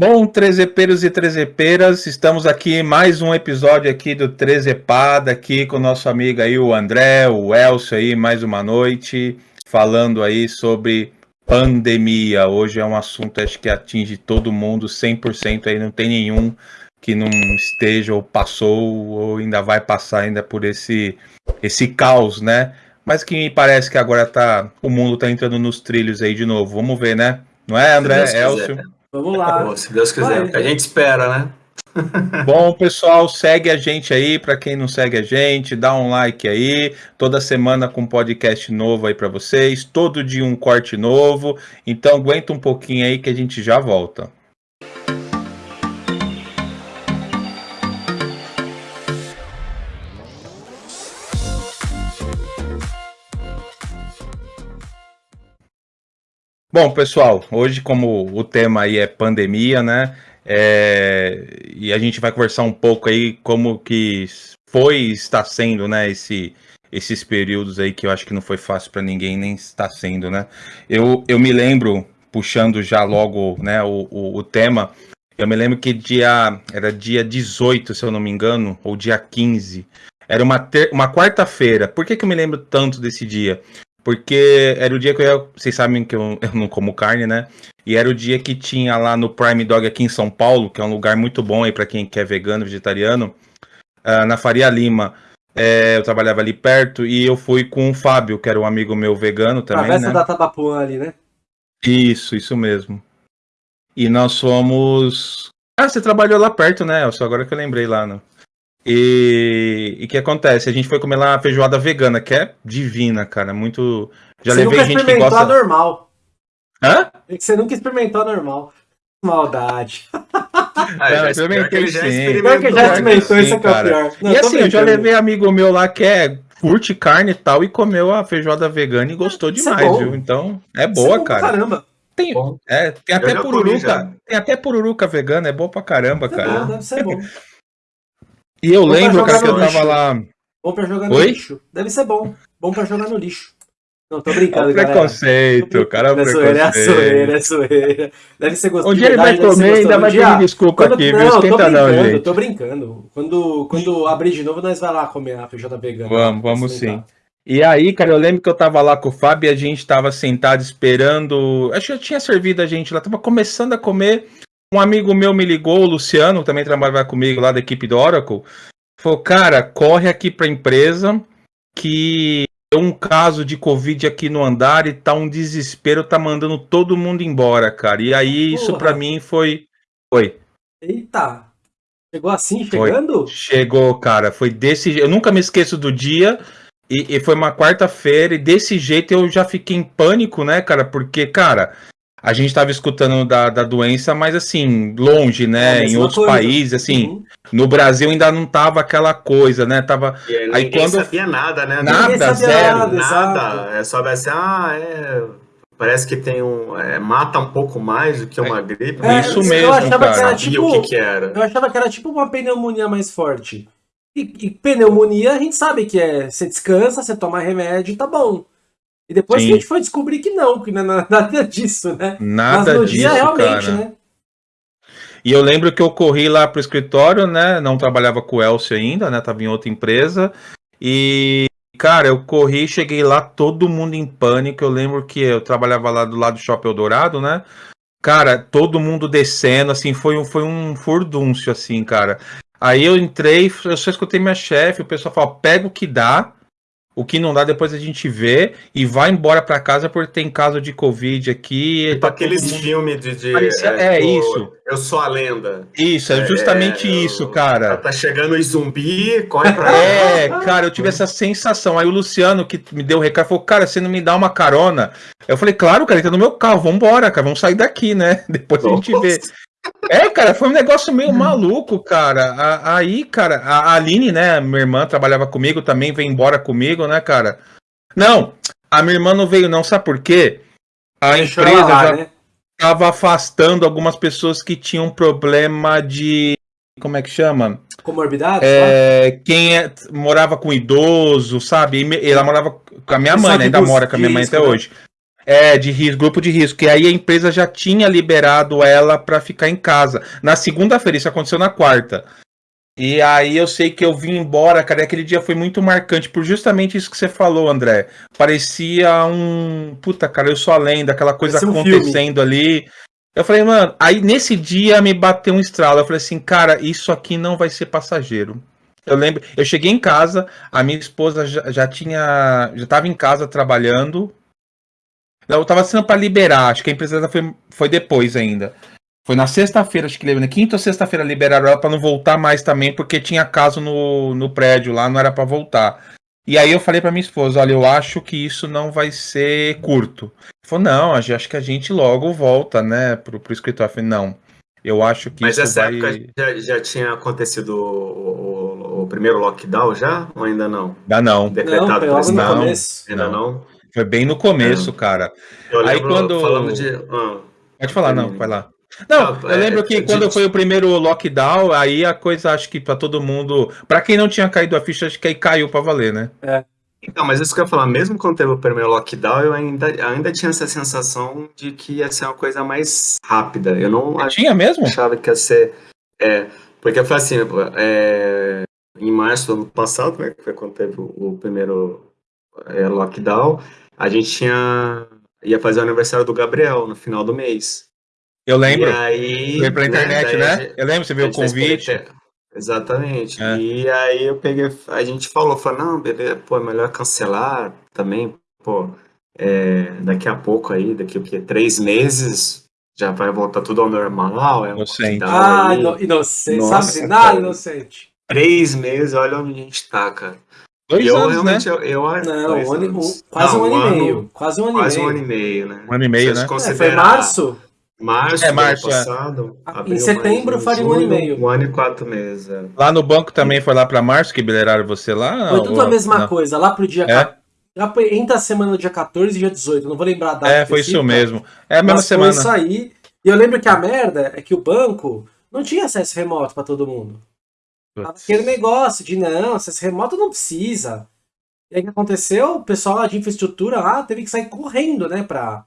Bom, trezepeiros e trezepeiras, estamos aqui mais um episódio aqui do Trezepada, aqui com o nosso amigo aí, o André, o Elcio aí, mais uma noite, falando aí sobre pandemia. Hoje é um assunto, acho que atinge todo mundo, 100% aí, não tem nenhum que não esteja ou passou ou ainda vai passar ainda por esse, esse caos, né? Mas que me parece que agora tá, o mundo tá entrando nos trilhos aí de novo. Vamos ver, né? Não é, André? Elcio? Vamos lá. Pô, se Deus quiser, Vai. a gente espera, né? Bom, pessoal, segue a gente aí. Para quem não segue a gente, dá um like aí. Toda semana com podcast novo aí para vocês. Todo dia um corte novo. Então aguenta um pouquinho aí que a gente já volta. Bom, pessoal, hoje como o tema aí é pandemia, né? É, e a gente vai conversar um pouco aí como que foi está sendo, né, esse, esses períodos aí que eu acho que não foi fácil para ninguém, nem está sendo, né? Eu, eu me lembro, puxando já logo, né, o, o, o tema, eu me lembro que dia, era dia 18, se eu não me engano, ou dia 15, era uma, ter, uma quarta-feira. Por que, que eu me lembro tanto desse dia? Porque era o dia que eu ia. Vocês sabem que eu, eu, não como carne, né? E era o dia que tinha lá no Prime Dog aqui em São Paulo, que é um lugar muito bom aí para quem quer vegano, vegetariano, uh, na Faria Lima. É, eu trabalhava ali perto e eu fui com o Fábio, que era um amigo meu vegano também. Travessa né? da Tabapuã ali, né? Isso, isso mesmo. E nós fomos. Ah, você trabalhou lá perto, né? Só agora que eu lembrei lá, né? E o que acontece? A gente foi comer lá uma feijoada vegana, que é divina, cara. Muito. Já você levei gente que gosta. normal. Hã? É que você nunca experimentou a normal. Maldade. Ah, já experimentei sim. Pior que já experimentou, isso é, é pior. Não, e assim, eu já levei amigo meu lá que é curte carne e tal e comeu a feijoada vegana e gostou isso é demais, é viu? Então, é boa, é cara. Caramba. Tem, é, tem até pururuca, tem até pururuca vegana, é bom pra caramba, é cara. Bom, deve ser bom. E eu bom lembro, cara, que eu tava lá. Bom pra jogar no Oi? lixo. Deve ser bom. Bom pra jogar no lixo. Não, tô brincando, cara. preconceito, cara. É preconceito. É zoeira, é zoeira. Deve ser gostoso. Onde ele vai comer, ainda vai pedir desculpa quando, aqui, não, viu? Esquenta não, gente. Tô brincando. Quando, quando abrir de novo, nós vai lá comer a feijoada vegana. Vamos, vamos sim. E aí, cara, eu lembro que eu tava lá com o Fábio e a gente tava sentado esperando. Acho que eu tinha servido a gente lá, tava começando a comer. Um amigo meu me ligou, o Luciano, também trabalha comigo lá da equipe do Oracle. Falou, cara, corre aqui pra empresa que deu um caso de Covid aqui no andar e tá um desespero, tá mandando todo mundo embora, cara. E aí Porra. isso para mim foi. Foi. Eita! Chegou assim, chegando? Foi. Chegou, cara. Foi desse Eu nunca me esqueço do dia. E, e foi uma quarta-feira, e desse jeito eu já fiquei em pânico, né, cara? Porque, cara, a gente estava escutando da, da doença, mas assim, longe, né? É em outros coisa. países, assim. Uhum. No Brasil ainda não tava aquela coisa, né? Tava. E aí, aí quando sabia nada, né? Nada, zero. Nada, nada. É só assim, ah, é. Parece que tem um. É, mata um pouco mais do que uma é, gripe. É, isso mesmo. Eu achava cara. que era tipo. O que, que era. Eu achava que era tipo uma pneumonia mais forte. E, e, pneumonia a gente sabe que é. Você descansa, você toma remédio e tá bom. E depois Sim. a gente foi descobrir que não, que não é nada disso, né? Nada Mas no disso, dia, realmente, cara. né? E eu lembro que eu corri lá pro escritório, né? Não trabalhava com o Elcio ainda, né? Tava em outra empresa. E, cara, eu corri, cheguei lá, todo mundo em pânico. Eu lembro que eu trabalhava lá do lado do Shopping Eldorado, né? Cara, todo mundo descendo, assim, foi um, foi um furdúncio, assim, cara. Aí eu entrei, eu só escutei minha chefe, o pessoal falou, pega o que dá, o que não dá, depois a gente vê e vai embora para casa porque tem caso de Covid aqui. Tipo tá aqueles mundo... filmes de. de Parecia... é, é tipo, isso. Eu sou a lenda. Isso, é justamente é, isso, cara. Tá chegando o zumbi, corre pra É, cara, eu tive essa sensação. Aí o Luciano, que me deu o recado, falou: Cara, você não me dá uma carona? Eu falei: Claro, cara, ele tá no meu carro, vambora, cara, vamos sair daqui, né? Depois a gente vê. É, cara, foi um negócio meio maluco, cara. Aí, cara, a Aline, né, minha irmã trabalhava comigo, também veio embora comigo, né, cara? Não, a minha irmã não veio não, sabe por quê? A empresa lá, já né? tava afastando algumas pessoas que tinham problema de como é que chama? Comorbidade? É, quem é, morava com idoso, sabe? Ela morava com a minha mãe, né? ainda mora com a minha mãe até né? hoje. É, de risco, grupo de risco. E aí a empresa já tinha liberado ela para ficar em casa. Na segunda-feira, isso aconteceu na quarta. E aí eu sei que eu vim embora, cara, e aquele dia foi muito marcante por justamente isso que você falou, André. Parecia um. Puta, cara, eu sou a lenda, aquela coisa um acontecendo filme. ali. Eu falei, mano, aí nesse dia me bateu um estralo. Eu falei assim, cara, isso aqui não vai ser passageiro. Eu lembro, eu cheguei em casa, a minha esposa já, já tinha. Já tava em casa trabalhando. Eu tava sendo para liberar, acho que a empresa foi, foi depois ainda. Foi na sexta-feira, acho que na quinta ou sexta-feira liberaram ela para não voltar mais também, porque tinha caso no, no prédio lá, não era para voltar. E aí eu falei para minha esposa, olha, eu acho que isso não vai ser curto. Falou, não, acho que a gente logo volta, né, pro, pro escritório. Eu falei, não, eu acho que Mas isso essa vai... época já, já tinha acontecido o, o, o, primeiro lockdown já, ou ainda não? Ainda não. Decretado não, por não, Ainda não. não? Foi bem no começo, é. cara. Eu Aí quando. Falando de. Ah, Pode falar, não, vai lá. Não, ah, eu lembro é, que quando foi o primeiro lockdown, aí a coisa acho que para todo mundo. para quem não tinha caído a ficha, acho que aí caiu para valer, né? É. Então, mas isso que eu ia falar, mesmo quando teve o primeiro lockdown, eu ainda, ainda tinha essa sensação de que ia ser uma coisa mais rápida. Eu não eu tinha mesmo? achava que ia ser. É, porque foi assim, é, em março do ano passado, né, que foi quando teve o primeiro é, lockdown, a gente tinha ia fazer o aniversário do Gabriel no final do mês. Eu lembro. E aí, Foi pela né, internet, né? né? Eu lembro, você viu o convite. Exatamente. É. E aí eu peguei, a gente falou, falou, não, beleza, pô, é melhor cancelar também, pô, é, daqui a pouco aí, daqui a três meses já vai voltar tudo ao normal. É inocente. Ah, inocente, Nossa, sabe nada inocente. Três meses, olha onde a gente tá, cara. Dois eu, anos, né? Eu, eu, não, um ano, um, quase não, um ano e meio. Quase um ano quase e meio. um ano e meio, né? Um ano e meio, né? É, foi março? Março, é, março é. passado. É. Em setembro faria um ano e meio. Um ano e quatro meses. É. Lá no banco também foi lá para março que bileraram você lá? Foi tudo ou... a mesma não. coisa. Lá pro dia. É? Lá entre a semana do dia 14 e dia 18. Não vou lembrar a data. É, foi isso mesmo. É a mesma semana. Foi isso aí. E eu lembro que a merda é que o banco não tinha acesso remoto para todo mundo. Aquele negócio de não, acesso remoto não precisa. E aí o que aconteceu? O pessoal lá de infraestrutura lá teve que sair correndo, né, pra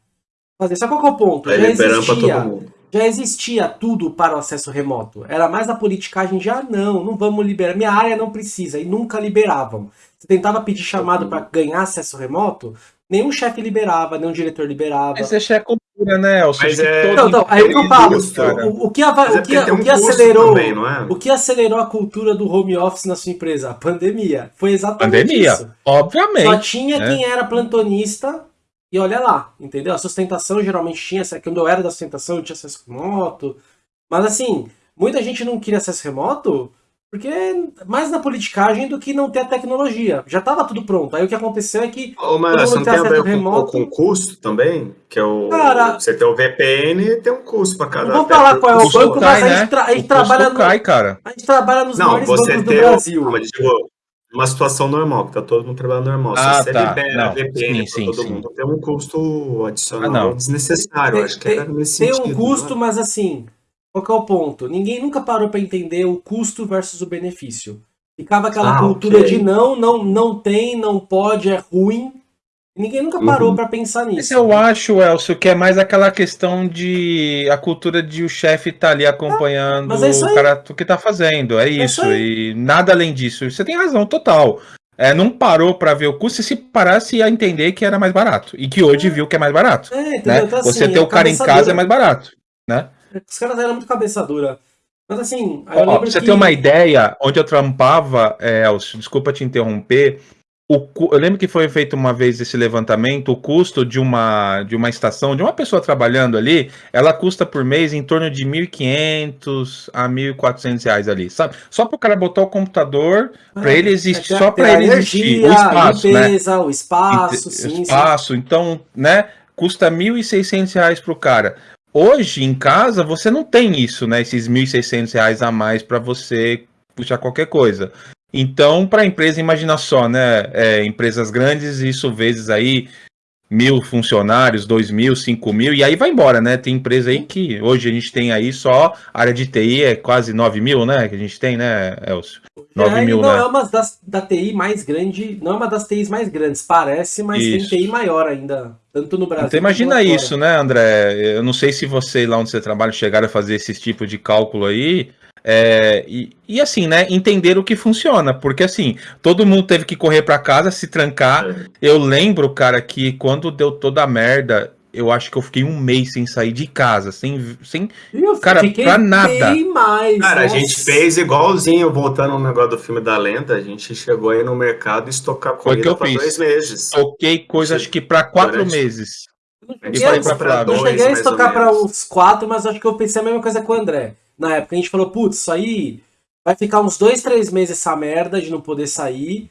fazer. Só qual é o ponto? Já existia, já existia tudo para o acesso remoto. Era mais a politicagem de, ah, não, não vamos liberar. Minha área não precisa. E nunca liberavam. Você tentava pedir chamado para ganhar acesso remoto, nenhum chefe liberava, nenhum diretor liberava. Mas isso é cultura, né, Elcio? Mas é... Não, não, aí eu falo, o, o, que, a, o, que, o que acelerou também, é? o que acelerou a cultura do home office na sua empresa? A pandemia. Foi exatamente pandemia, isso. obviamente. Só tinha né? quem era plantonista e olha lá, entendeu? A sustentação geralmente tinha, quando eu era da sustentação eu tinha acesso remoto, mas assim, muita gente não queria acesso remoto porque mais na politicagem do que não ter a tecnologia. Já estava tudo pronto. Aí o que aconteceu é que. Ô, mas você não tem a ver remoto... com, com custo também? Que é o. Cara, você tem o VPN tem um custo para cada. Vou falar qual é o banco, cai, mas a gente, né? tra a gente trabalha. Cai, no... cara. A gente trabalha nos não, maiores bancos do Brasil. Não, mas digo, uma situação normal, que tá todo mundo trabalhando normal. Ah, Se você tá. libera não, VPN sim, todo sim, mundo, tem um custo adicional ah, desnecessário. Tem, acho que era nesse tem sentido. Tem um custo, né? mas assim, qual que é o ponto? Ninguém nunca parou para entender o custo versus o benefício. Ficava aquela ah, cultura okay. de não, não, não tem, não pode, é ruim. Ninguém nunca parou uhum. para pensar nisso. Mas eu acho, Elcio, que é mais aquela questão de a cultura de o chefe estar tá ali acompanhando ah, é o cara o que tá fazendo. É, é isso. E nada além disso. Você tem razão total. É, não parou para ver o custo e se parasse ia entender que era mais barato. E que hoje é. viu que é mais barato. É, né? então, assim, Você ter o cara em casa é mais barato. Né? Os caras eram muito cabeça dura. Mas assim, Ó, pra você que... ter uma ideia, onde eu trampava, é, Elcio, desculpa te interromper, o, eu lembro que foi feito uma vez esse levantamento, o custo de uma, de uma estação, de uma pessoa trabalhando ali, ela custa por mês em torno de 1.500 a 1.400 reais ali, sabe? Só para o cara botar o computador, para ah, ele existir, é, só para ele existir, o espaço, limpeza, né? o espaço, sim, espaço, sim. então, né, custa 1.600 reais para o cara. Hoje, em casa, você não tem isso, né? Esses 1.600 reais a mais para você puxar qualquer coisa. Então, para a empresa, imagina só, né? É, empresas grandes, isso vezes aí mil funcionários, dois mil, cinco mil, e aí vai embora, né? Tem empresa aí que hoje a gente tem aí só área de TI é quase nove mil, né? Que a gente tem, né, Elcio? 9 é, mil, não né? é uma das, da TI mais grande, não é uma das TIs mais grandes, parece, mas isso. tem TI maior ainda, tanto no Brasil. Então imagina isso, né, André? Eu não sei se você lá onde você trabalha chegaram a fazer esse tipo de cálculo aí, é, e, e, assim, né, entender o que funciona, porque assim, todo mundo teve que correr para casa, se trancar. É. Eu lembro, cara, que quando deu toda a merda, eu acho que eu fiquei um mês sem sair de casa, sem, sem eu cara, pra nada. Mais, cara, nossa. a gente fez igualzinho, voltando no negócio do filme da lenda, a gente chegou aí no mercado e estocar comida pra fiz. dois meses. Toquei coisa, acho que pra quatro Durante... meses. Eu, eu cheguei a estocar para uns quatro, mas acho que eu pensei a mesma coisa com o André na época. A gente falou, putz, isso aí vai ficar uns dois, três meses essa merda de não poder sair.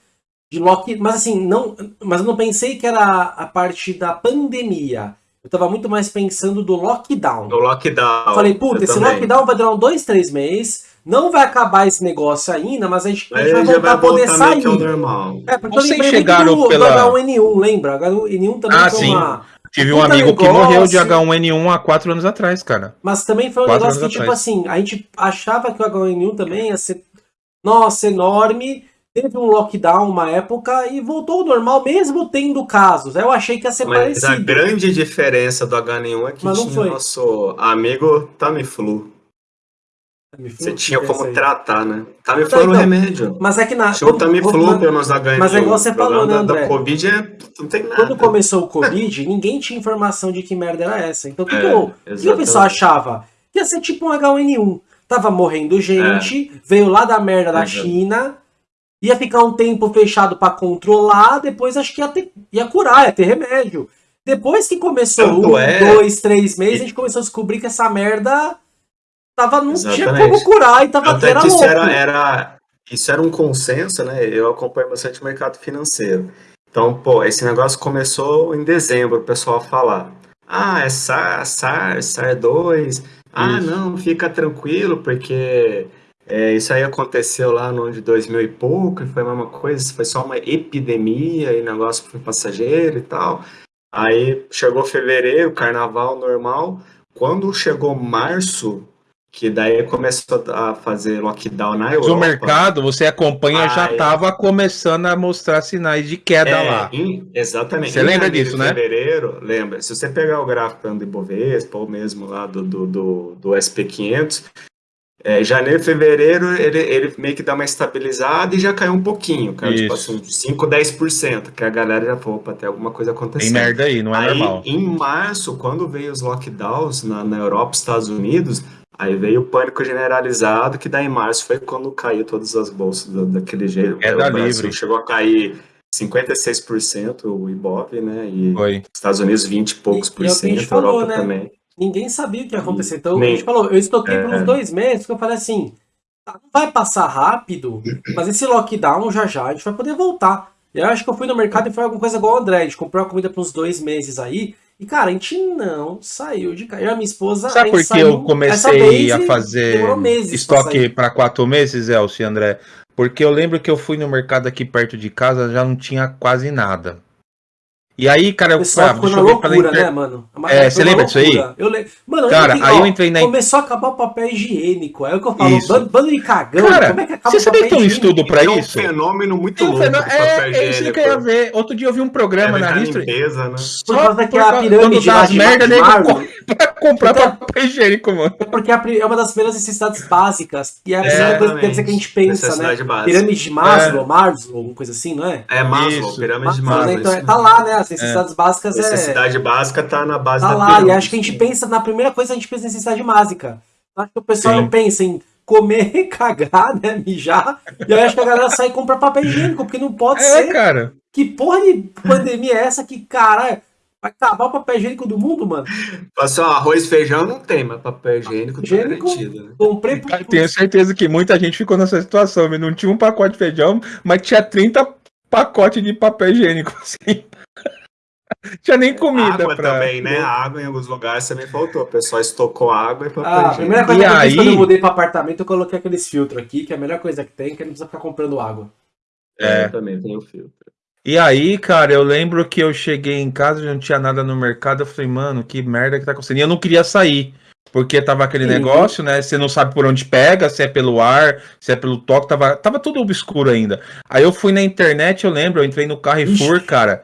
De lock... Mas assim, não. Mas eu não pensei que era a parte da pandemia. Eu tava muito mais pensando do lockdown. Do lockdown. Falei, puta, esse também. lockdown vai durar uns dois, três meses. Não vai acabar esse negócio ainda, mas a gente, a gente vai voltar a poder sair. É, porque Vocês eu chegaram do, pela... do H1N1, lembra? H1N1 também ah, foi sim. uma Tive um amigo negócio, que morreu de H1N1 há quatro anos atrás, cara. Mas também foi um quatro negócio que, tipo atrás. assim, a gente achava que o H1N1 também ia ser, nossa, enorme. Teve um lockdown uma época e voltou ao normal, mesmo tendo casos. Eu achei que ia ser Mas parecido. a grande diferença do H1N1 é que Mas tinha o nosso amigo Tamiflu. Você tinha como tratar, né? Tamiflu era um então, remédio. Mas é que na. Tinha o Tamiflu pelo menos H1N1. Mas é igual você falou, né, André? Da Covid é, não tem nada. Quando começou o Covid, ninguém tinha informação de que merda era essa. Então o que, é, que, o pessoal achava? Que ia ser tipo um H1N1. Tava morrendo gente, é. veio lá da merda da China, ia ficar um tempo fechado para controlar, depois acho que ia, ter, ia curar, ia ter remédio. Depois que começou Tanto um, é... dois, três meses, a gente começou a descobrir que essa merda tava, não Exatamente. tinha como curar e tava Até era isso era, era, isso era um consenso, né? Eu acompanho bastante o mercado financeiro. Então, pô, esse negócio começou em dezembro, o pessoal falar. Ah, é SAR, SAR, SAR 2. Ah, isso. não, fica tranquilo, porque é, isso aí aconteceu lá no ano de 2000 e pouco, e foi a mesma coisa, foi só uma epidemia, e o negócio foi passageiro e tal. Aí chegou fevereiro, carnaval normal. Quando chegou março, que daí começou a fazer lockdown na Europa. o mercado, você acompanha, aí, já estava começando a mostrar sinais de queda é, lá. Em, exatamente. Você em lembra disso, né? fevereiro, lembra. Se você pegar o gráfico do Ibovespa, ou mesmo lá do, do, do, do SP500, é, janeiro, fevereiro, ele, ele meio que dá uma estabilizada e já caiu um pouquinho, caiu tipo assim, 5, 10%, que a galera já falou, para ter alguma coisa acontecendo. Tem merda aí, não é aí, normal. Em março, quando veio os lockdowns na, na Europa e Estados Unidos, Aí veio o pânico generalizado, que daí em março foi quando caiu todas as bolsas do, daquele jeito. É da livre. chegou a cair 56% o Ibov, né? E foi. Estados Unidos 20 e poucos por cento, falou, Europa né? também. Ninguém sabia o que ia acontecer. Então Nem, a gente falou, eu estoquei é, por uns dois meses, porque eu falei assim, não vai passar rápido, mas esse lockdown já já a gente vai poder voltar. E eu acho que eu fui no mercado e foi alguma coisa igual o André, a gente comprou a comida por uns dois meses aí, e, cara, a gente não saiu de casa. Eu e a minha esposa. Sabe por que eu comecei a fazer estoque para quatro meses, Elcio e André? Porque eu lembro que eu fui no mercado aqui perto de casa, já não tinha quase nada. E aí, cara, eu ah, deixa eu loucura, inter... né, mano? É, você lembra disso aí? Eu le... Mano, cara, eu, aí ó, eu entrei na. Começou a acabar o papel higiênico. É o que eu falo, bando, bando de cagão. Cara, como é que acaba você sabia que tem um estudo pra isso? É um fenômeno muito é um louco. É, é isso que eu ia ver. Outro dia eu vi um programa é, na History. Limpeza, né? Por causa que a pirâmide das merda dele pra comprar papel higiênico, mano. É porque é uma das primeiras necessidades básicas. E é a primeira coisa que a gente pensa, né? Pirâmide de Maslow, Maslow, alguma coisa assim, não é? É Maslow, pirâmide de Maslow. Então, tá lá, né? As necessidades básicas básicas necessidade é. Necessidade básica tá na base tá da lá, pirâmide. E acho que a gente pensa, na primeira coisa, a gente pensa em necessidade básica. Acho que o pessoal Sim. não pensa em comer, cagar, né? Mijar. E aí acho que a galera sai e compra papel higiênico, porque não pode é, ser. cara. Que porra de pandemia é essa que, cara, vai acabar o papel higiênico do mundo, mano? Passou arroz e feijão não tem, mas papel higiênico, higiênico tá garantido. Né? Comprei por... Tenho certeza que muita gente ficou nessa situação. Não tinha um pacote de feijão, mas tinha 30 pacotes de papel higiênico, assim. Tinha nem comida. Água pra... também, né? A água em alguns lugares também faltou. O pessoal estocou água e papel ah, A primeira coisa e que eu aí... fiz quando eu mudei para apartamento, eu coloquei aqueles filtros aqui, que é a melhor coisa que tem, que não precisa ficar comprando água. É, eu também tenho filtro. E aí, cara, eu lembro que eu cheguei em casa, não tinha nada no mercado, eu falei, mano, que merda que tá acontecendo. E eu não queria sair, porque tava aquele Sim. negócio, né? Você não sabe por onde pega, se é pelo ar, se é pelo toque, tava, tava tudo obscuro ainda. Aí eu fui na internet, eu lembro, eu entrei no Carrefour, Ixi. cara.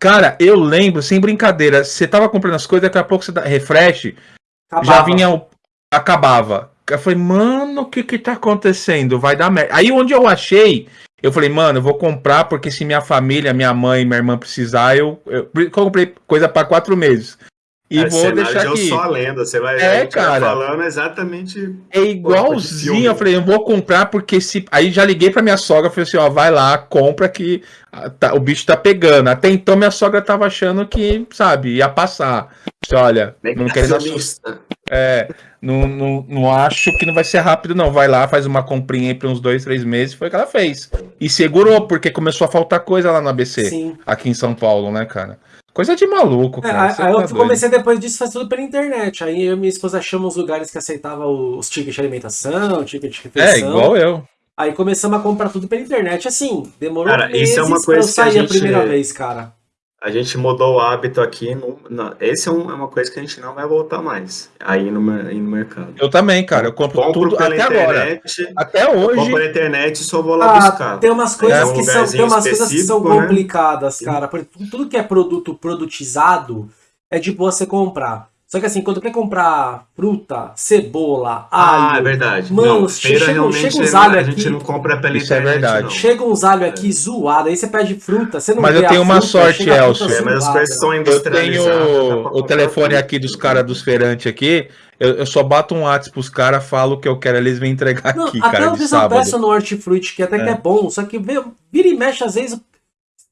Cara, eu lembro, sem brincadeira, você tava comprando as coisas, daqui a pouco você dá refresh, Acabava. já vinha, acabava. Eu falei, mano, o que que tá acontecendo? Vai dar merda. Aí onde eu achei eu falei, mano, eu vou comprar porque se minha família, minha mãe, minha irmã precisar, eu, eu comprei coisa para quatro meses. E é, vou deixar aqui. só a lenda, você vai, é, cara, falando exatamente. É igualzinho, eu falei, eu vou comprar porque se. Aí já liguei pra minha sogra, falei assim, ó, vai lá, compra que tá, o bicho tá pegando. Até então minha sogra tava achando que, sabe, ia passar. Disse, olha, não querendo assustar. É, não, não, não acho que não vai ser rápido, não. Vai lá, faz uma comprinha aí pra uns dois, três meses. Foi o que ela fez. E segurou, porque começou a faltar coisa lá no ABC. Sim. Aqui em São Paulo, né, cara? Coisa de maluco, é, cara. É, aí, eu tá comecei depois disso, faz tudo pela internet. Aí eu e minha esposa achamos lugares que aceitavam os tickets de alimentação, ticket de refeição. É, igual eu. Aí começamos a comprar tudo pela internet. Assim, demorou cara, meses isso é uma coisa pra eu sair a, gente... a primeira vez, cara a gente mudou o hábito aqui. No, no, esse é, um, é, uma coisa que a gente não vai voltar mais. Aí no, aí no mercado. Eu também, cara. Eu compro, compro tudo até internet, agora. Até hoje. Compro na internet e só vou lá ah, buscar. Tem umas coisas, é um que, são, tem umas coisas que são né? complicadas, cara. Porque tudo que é produto produtizado é de boa você comprar. Só que assim, quando quer comprar fruta, cebola, alho. Ah, é verdade. Mano, não, chega, chega uns alho aqui. A gente não compra pela Isso é verdade. Não. Chega uns alho aqui é. zoado, aí você pede fruta, você não Mas eu tenho uma fruta, sorte, Elcio. É, mas as coisas são Eu tenho o telefone aqui dos caras dos feirantes aqui. Eu, eu, só bato um WhatsApp pros caras, falo o que eu quero, eles vêm entregar não, aqui, até cara, de sábado. peça no Hortifruti, que até é. que é bom, só que vira e mexe, às vezes,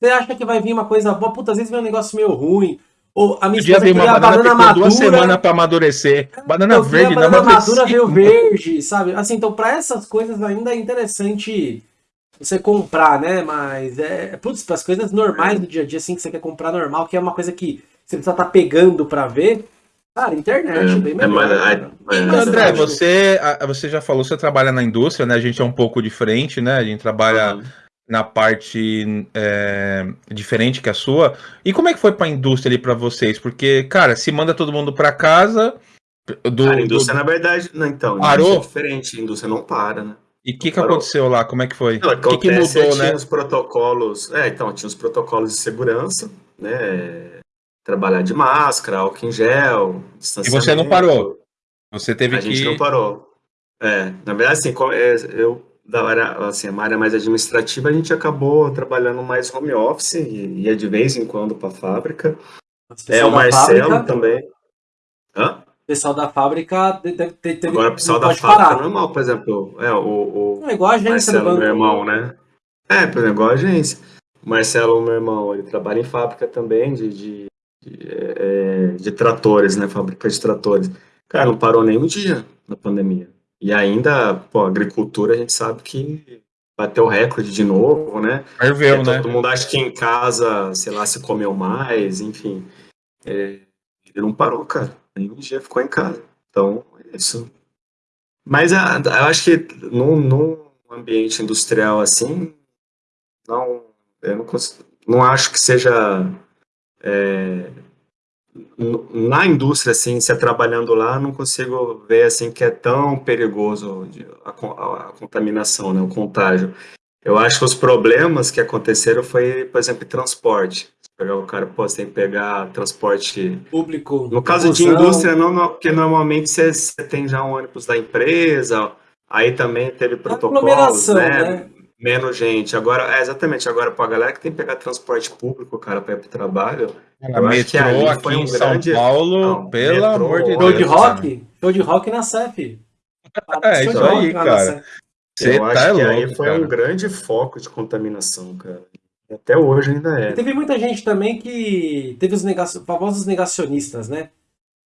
você acha que vai vir uma coisa boa, puta, às vezes vem um negócio meio ruim. Ou a minha esposa queria uma banana, banana madura. duas semanas para amadurecer. Banana eu verde não banana madura veio verde, sabe? Assim, então para essas coisas ainda é interessante você comprar, né? Mas é, putz, para as coisas normais do dia a dia assim que você quer comprar normal, que é uma coisa que você precisa estar tá pegando para ver. Cara, internet, é, bem é melhor. É, mas, André, você, você já falou, você trabalha na indústria, né? A gente é um pouco diferente, né? A gente trabalha uhum na parte é, diferente que a sua. E como é que foi para a indústria ali para vocês? Porque, cara, se manda todo mundo para casa. Do, cara, a indústria, do... na verdade, não, então, parou? é diferente, a indústria não para, né? E o que, que aconteceu lá? Como é que foi? O que, que mudou, é, tinha né? os protocolos. É, então, tinha os protocolos de segurança, né? Trabalhar de máscara, álcool em gel, E você não parou? Você teve a que. A gente não parou. É, na verdade, assim, é, eu da área, assim, uma área mais administrativa, a gente acabou trabalhando mais home office e ia de vez em quando para a fábrica. É, o Marcelo fábrica, também. Hã? O pessoal da fábrica deve ter. Agora, o pessoal da fábrica parar. normal, por exemplo. É, o, o é igual a agência Marcelo, meu irmão, né? É, por exemplo, igual a agência. O Marcelo, meu irmão, ele trabalha em fábrica também de, de, de, é, de tratores, né? Fábrica de tratores. Cara, não parou nem um dia na pandemia. E ainda, pô, agricultura a gente sabe que bateu o recorde de novo, né? Ferveu, é, né? Todo mundo acha que em casa, sei lá, se comeu mais, enfim. É, ele não parou, cara. Nenhum dia ficou em casa. Então, é isso. Mas a, ah, eu acho que num, num ambiente industrial assim, não, eu não, consigo, não acho que seja é, na indústria, assim, se é trabalhando lá, não consigo ver, assim, que é tão perigoso a, a, a, contaminação, né, o contágio. Eu acho que os problemas que aconteceram foi, por exemplo, transporte. Pegar o cara, pô, você tem que pegar transporte... Público. No caso de indústria, não, não, porque normalmente você, você tem já um ônibus da empresa, aí também teve protocolos, né? né? Menos gente. Agora, é, exatamente, agora para a galera que tem que pegar transporte público, cara, para ir para o trabalho. Cara, eu metrô acho que aqui foi um em São grande... Paulo, Não, pelo metrô, amor de Deus. Show de rock? Show de rock na CEF. É, isso aí, cara. Você eu tá acho que louco, aí foi cara. um grande foco de contaminação, cara. Até hoje ainda é. E teve muita gente também que teve os negacion... famosos negacionistas, né?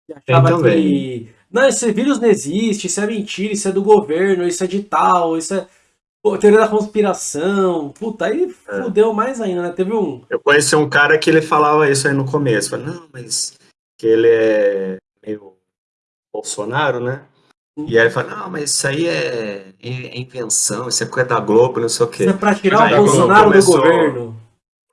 Que achava que. Não, esse vírus não existe, isso é mentira, isso é do governo, isso é de tal, isso é. Pô, teoria da conspiração. Puta, aí é. fudeu mais ainda, né? Teve um. Eu conheci um cara que ele falava isso aí no começo. Falei, não, mas que ele é meio Bolsonaro, né? E aí ele fala, não, mas isso aí é, é invenção, isso é coisa da Globo, não sei o quê. Isso é pra tirar o Bolsonaro começou... do governo.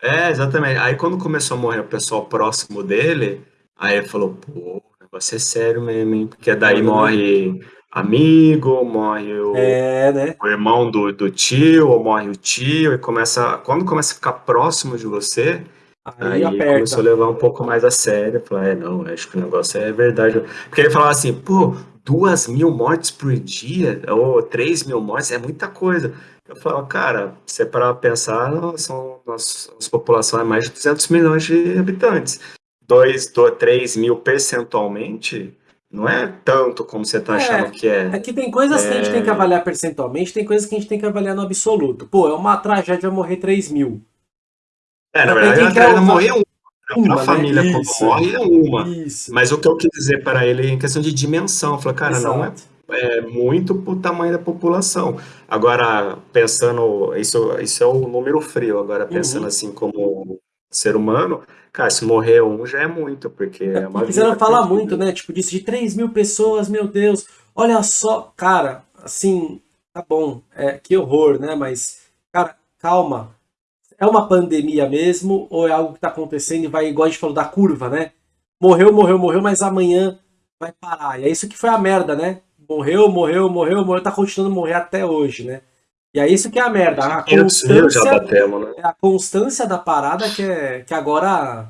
É, exatamente. Aí quando começou a morrer o pessoal próximo dele, aí ele falou, pô, o negócio é sério mesmo, hein? Porque daí morre amigo, morre o, É, né? o irmão do, do tio, ou morre o tio, e começa. Quando começa a ficar próximo de você, Aí, aí começou a levar um pouco mais a sério. Falei, é, não, acho que o negócio é verdade. Porque ele falava assim, pô, duas mil mortes por dia, ou três mil mortes, é muita coisa. Eu falo, cara, se é para pensar, são, nossa, nossa população é mais de 200 milhões de habitantes. 2, 3 mil percentualmente, não é tanto como você está É, achando que é. É que tem coisas que a gente tem que É. avaliar percentualmente, tem coisas que a gente tem que avaliar no absoluto. Pô, é uma tragédia morrer 3 mil. É, na verdade, a tragédia morrer é uma. né? a família, quando Isso. morre, é uma. Isso. Mas o que eu quis dizer para ele em questão de dimensão, falei, cara, não é Exato. é muito pro tamanho da população. Agora, pensando, isso, isso é o número frio, agora pensando Uhum. assim como ser humano, cara, se morrer um já é muito, porque é uma vida falar perdida. muito, né? Tipo, disso de 3 mil pessoas, meu Deus. Olha só, cara, assim, tá bom, é, que horror, né? Mas, cara, calma. É uma pandemia mesmo ou é algo que tá acontecendo e vai, igual a gente falou, da curva, né? Morreu, morreu, morreu, mas amanhã vai parar. E é isso que foi a merda, né? Morreu, morreu, morreu, morreu, tá continuando a morrer até hoje, né? E é isso que é a merda. A 500 mil já constância, batemos, né? é a constância da parada que é que agora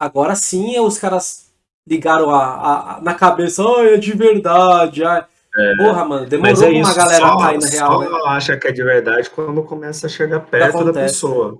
agora sim os caras ligaram a, a- a- na cabeça, ai, é de verdade. ai." Porra, mano, demorou Mas é pra uma galera só, cair na real, só né? acha que é de verdade quando começa a chegar perto da pessoa.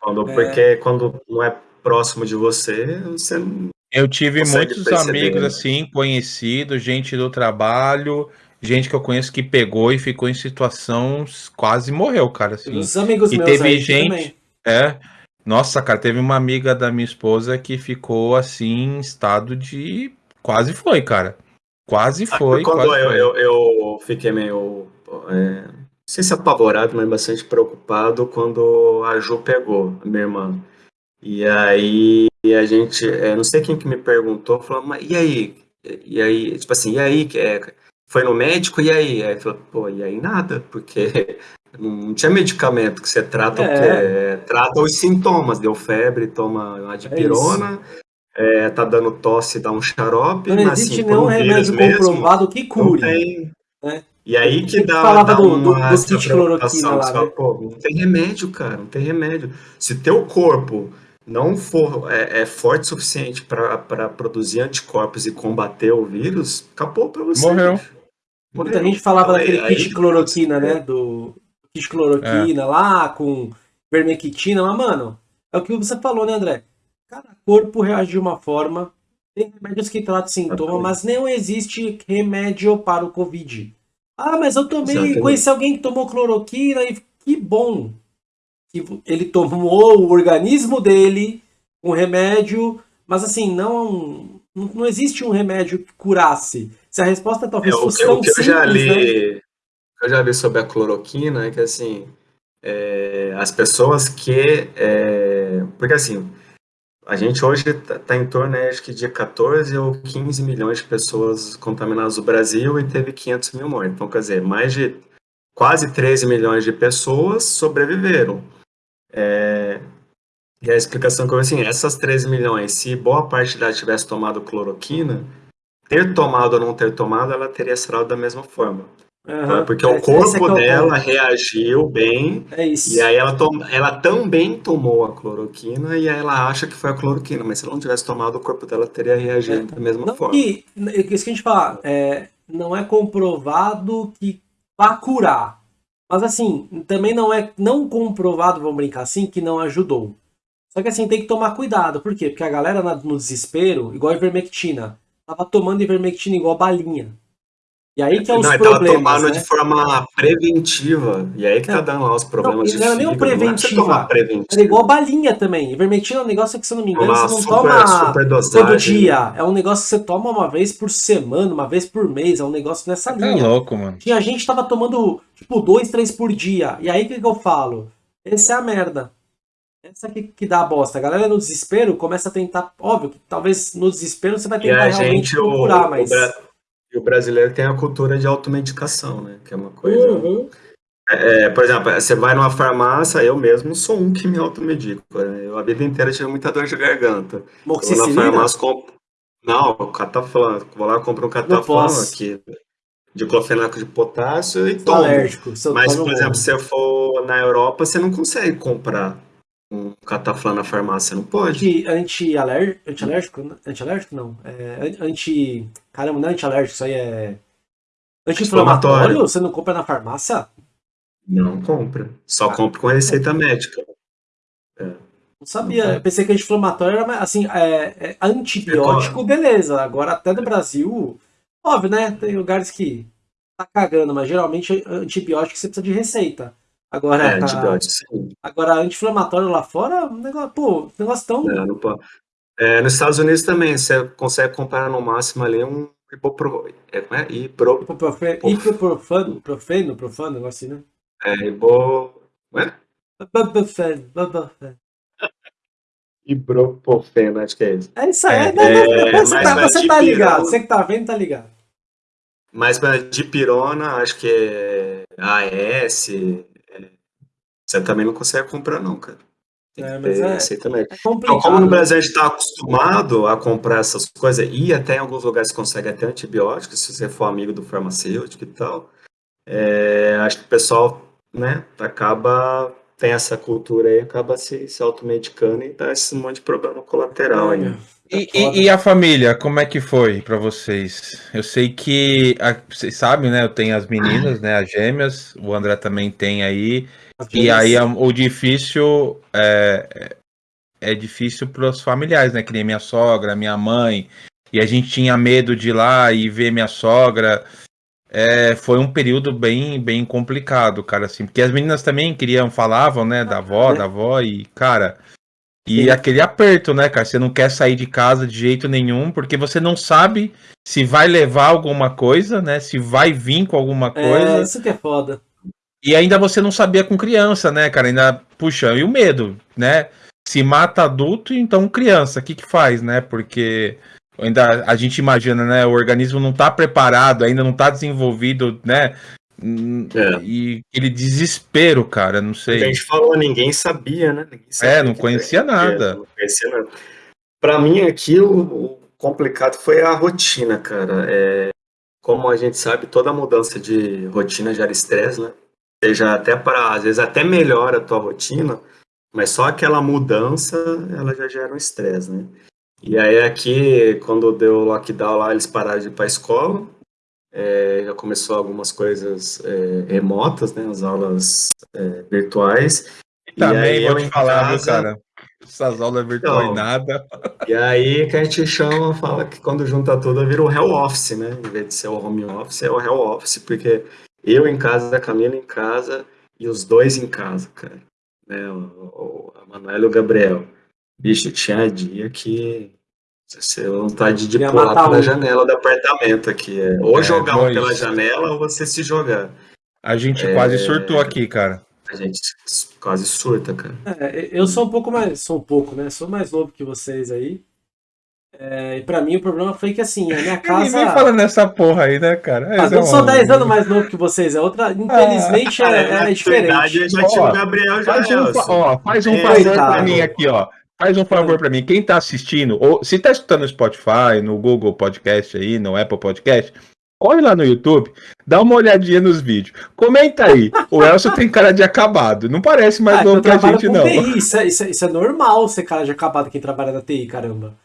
Quando, É. Porque quando não é próximo de você, você não Eu tive muitos perceber, amigos né? assim, conhecidos, gente do trabalho, gente que eu conheço que pegou e ficou em situação quase morreu, cara, assim. Os amigos E meus teve aí gente, também. é. Nossa, cara, teve uma amiga da minha esposa que ficou assim em estado de quase foi, cara. Quase foi, quando quase eu, foi. eu, eu fiquei meio, é, não sei se apavorado, mas bastante preocupado quando a Ju pegou, a minha irmã. E aí a gente, é, não sei quem que me perguntou, falou, mas e aí? E aí, tipo assim, e aí? que é, Foi no médico, e aí? Aí falou, pô, e aí nada, porque não tinha medicamento que você trata, o É. que é, trata os sintomas, deu febre, toma uma dipirona, é, tá dando tosse, dá um xarope, Não mas existe assim, nenhum um remédio mesmo, comprovado que não cure. tem. né? E aí que dá, falava dá do- do- uma do cloroquina preocupação, lá, você fala, né? pô, não tem remédio, cara, não tem remédio. Se teu corpo não for é, é forte o suficiente para produzir anticorpos e combater o vírus, acabou pra você. Morreu. Muita gente falava Então, daquele aí- kit aí- cloroquina, né? Do kit cloroquina lá, com vermectina, mas, mano, é o que você falou, né, André? Cada corpo reage de uma forma. Tem remédios que tratam sintoma, mas não existe remédio para o Covid. Ah, mas eu tomei, Exatamente. conheci alguém que tomou cloroquina e que bom que ele tomou o organismo dele, um remédio, mas assim, não, não não existe um remédio que curasse. Se a resposta talvez É, o fosse que, tão o que eu já simples, né? li, o que eu já li sobre a cloroquina é que assim, é, as pessoas que, é, porque assim, a gente hoje está em torno, né, acho que de 14 ou 15 milhões de pessoas contaminadas no Brasil e teve 500 mil mortes. Então, quer dizer, mais de quase 13 milhões de pessoas sobreviveram. É, e a explicação que eu assim, essas 13 milhões, se boa parte delas tivesse tomado cloroquina, ter tomado ou não ter tomado, ela teria sarado da mesma forma. Aham. Porque É, o é corpo que é o dela ponto. reagiu bem É isso. e aí ela, tom- ela também tomou a cloroquina e aí ela acha que foi a cloroquina, mas se ela não tivesse tomado, o corpo dela teria reagido da mesma Não forma. que, isso que a gente fala, é, não é comprovado que vá curar. Mas assim, também não é não comprovado, vamos brincar assim, que não ajudou. Só que assim, tem que tomar cuidado. Por quê? Porque a galera no desespero, igual a ivermectina, tava tomando ivermectina igual balinha. E aí que é os não, ele tava problemas, tomando né? de forma preventiva. E aí que tá Não, dando lá os problemas não, de não era nem. Não é preventivo. Era igual balinha também. Ivermectina é um negócio que, se eu não me engano, Tomar você não super, toma super todo dia. É um negócio que você toma uma vez por semana, uma vez por mês. É um negócio nessa Tá linha. louco, mano. Tinha gente que tava tomando, tipo, dois, três por dia. E aí, o que, que eu falo? Essa é a merda. Essa que, que dá a bosta. A galera no desespero começa a tentar... Óbvio que talvez no desespero você vai tentar realmente gente, procurar, o mas... e o brasileiro tem a cultura de automedicação, né? Que é uma coisa Uhum. É, por exemplo, você vai numa farmácia, eu mesmo sou um que me automedico. Né? Eu a vida inteira tive muita dor de garganta. Eu vou na farmácia, compro... Não, cataflã. Vou lá, compro um cataflã aqui de clofenaco de potássio e tomo. Alérgico, Mas, por exemplo, se eu for na Europa, você não consegue comprar um cataflã na farmácia, não pode. Anti-alérgico? Anti-alérgico? Anti-alérgico não. É, anti... Caramba, não é anti-alérgico, isso aí é... Anti-inflamatório? Você não compra na farmácia? Não compra. Só ah. compra com receita médica. É. Não sabia. Eu pensei que anti-inflamatório era assim, é, é antibiótico, beleza. Agora até no Brasil, óbvio, né? Tem lugares que tá cagando, mas geralmente antibiótico você precisa de receita. Agora, é, antibiótico, sim. Agora, anti-inflamatório lá fora, um negócio, pô, negócio tão. É, não é, nos Estados Unidos também, você consegue comprar no máximo ali um hipopro... é, é? Hipro... Ibuprofeno, profeno, profano, negócio assim, né? É, ibo... Ué? Ibuprofeno, acho que é isso. É isso aí, é, é, é, você, tá, você tá ligado, você que tá vendo tá ligado. Mas para dipirona, acho que é AS, é, você também não consegue comprar não, cara. Tem é, mas é, receita É então, como no Brasil a gente está acostumado a comprar essas coisas, e até em alguns lugares consegue até antibióticos, se você for amigo do farmacêutico e tal, é, acho que o pessoal né, acaba, tem essa cultura aí, acaba se, se automedicando e dá esse monte de problema colateral aí. E, e, e, a família, como é que foi para vocês? Eu sei que, a, vocês sabem, né? Eu tenho as meninas, né? As gêmeas, o André também tem aí. E aí o difícil é, é difícil para os familiares, né? Que nem minha sogra, minha mãe. E a gente tinha medo de ir lá e ver minha sogra. É, foi um período bem, bem complicado, cara, assim, porque as meninas também queriam, falavam, né, da avó, da avó, e, cara, e Sim. aquele aperto, né, cara, você não quer sair de casa de jeito nenhum, porque você não sabe se vai levar alguma coisa, né, se vai vir com alguma é, coisa. É, isso que é foda. E ainda você não sabia com criança, né, cara, ainda, puxa, e o medo, né, se mata adulto, então criança, o que que faz, né, porque ainda a gente imagina, né? O organismo não está preparado, ainda não está desenvolvido, né? É. E aquele desespero, cara, não sei. A gente falou, ninguém sabia, né? Ninguém sabia é, não conhecia nada. Não conhecia nada. Pra mim, aqui, o, o, complicado foi a rotina, cara. É, como a gente sabe, toda mudança de rotina gera estresse, né? Seja até para, às vezes, até melhora a tua rotina, mas só aquela mudança, ela já gera um estresse, né? E aí aqui, quando deu o lockdown lá, eles pararam de ir para a escola, é, já começou algumas coisas é, remotas, né, as aulas é, virtuais. Também vou te falar, casa... cara, essas aulas virtuais então, nada. E aí que a gente chama, fala que quando junta tudo vira o hell office, né, em vez de ser o home office, é o hell office, porque eu em casa, a Camila em casa e os dois em casa, cara, né, o, o, a Manuela e o Gabriel. Bicho, tinha dia que você vontade de pular pela um. janela do apartamento aqui. É. Ou é, jogar um pela janela ou você se jogar. A gente é... quase surtou aqui, cara. A gente quase surta, cara. É, eu sou um pouco mais. Sou um pouco, né? Sou mais novo que vocês aí. É, e pra mim o problema foi que assim, a minha casa. Ninguém fala nessa porra aí, né, cara? Mas eu sou 10 anos mais novo que vocês. É outra. Infelizmente ah, é, é, diferente. Verdade, eu já tinha o Gabriel já. Faz um, ó, faz um favor pra mim aqui, ó. Faz um favor para mim, quem tá assistindo, ou se tá escutando no Spotify, no Google Podcast aí, no Apple Podcast, corre lá no YouTube, dá uma olhadinha nos vídeos. Comenta aí. O Elcio tem cara de acabado. Não parece mais ah, novo pra gente, não. TI, isso, é, isso, é, isso é normal ser cara de acabado quem trabalha na TI, caramba.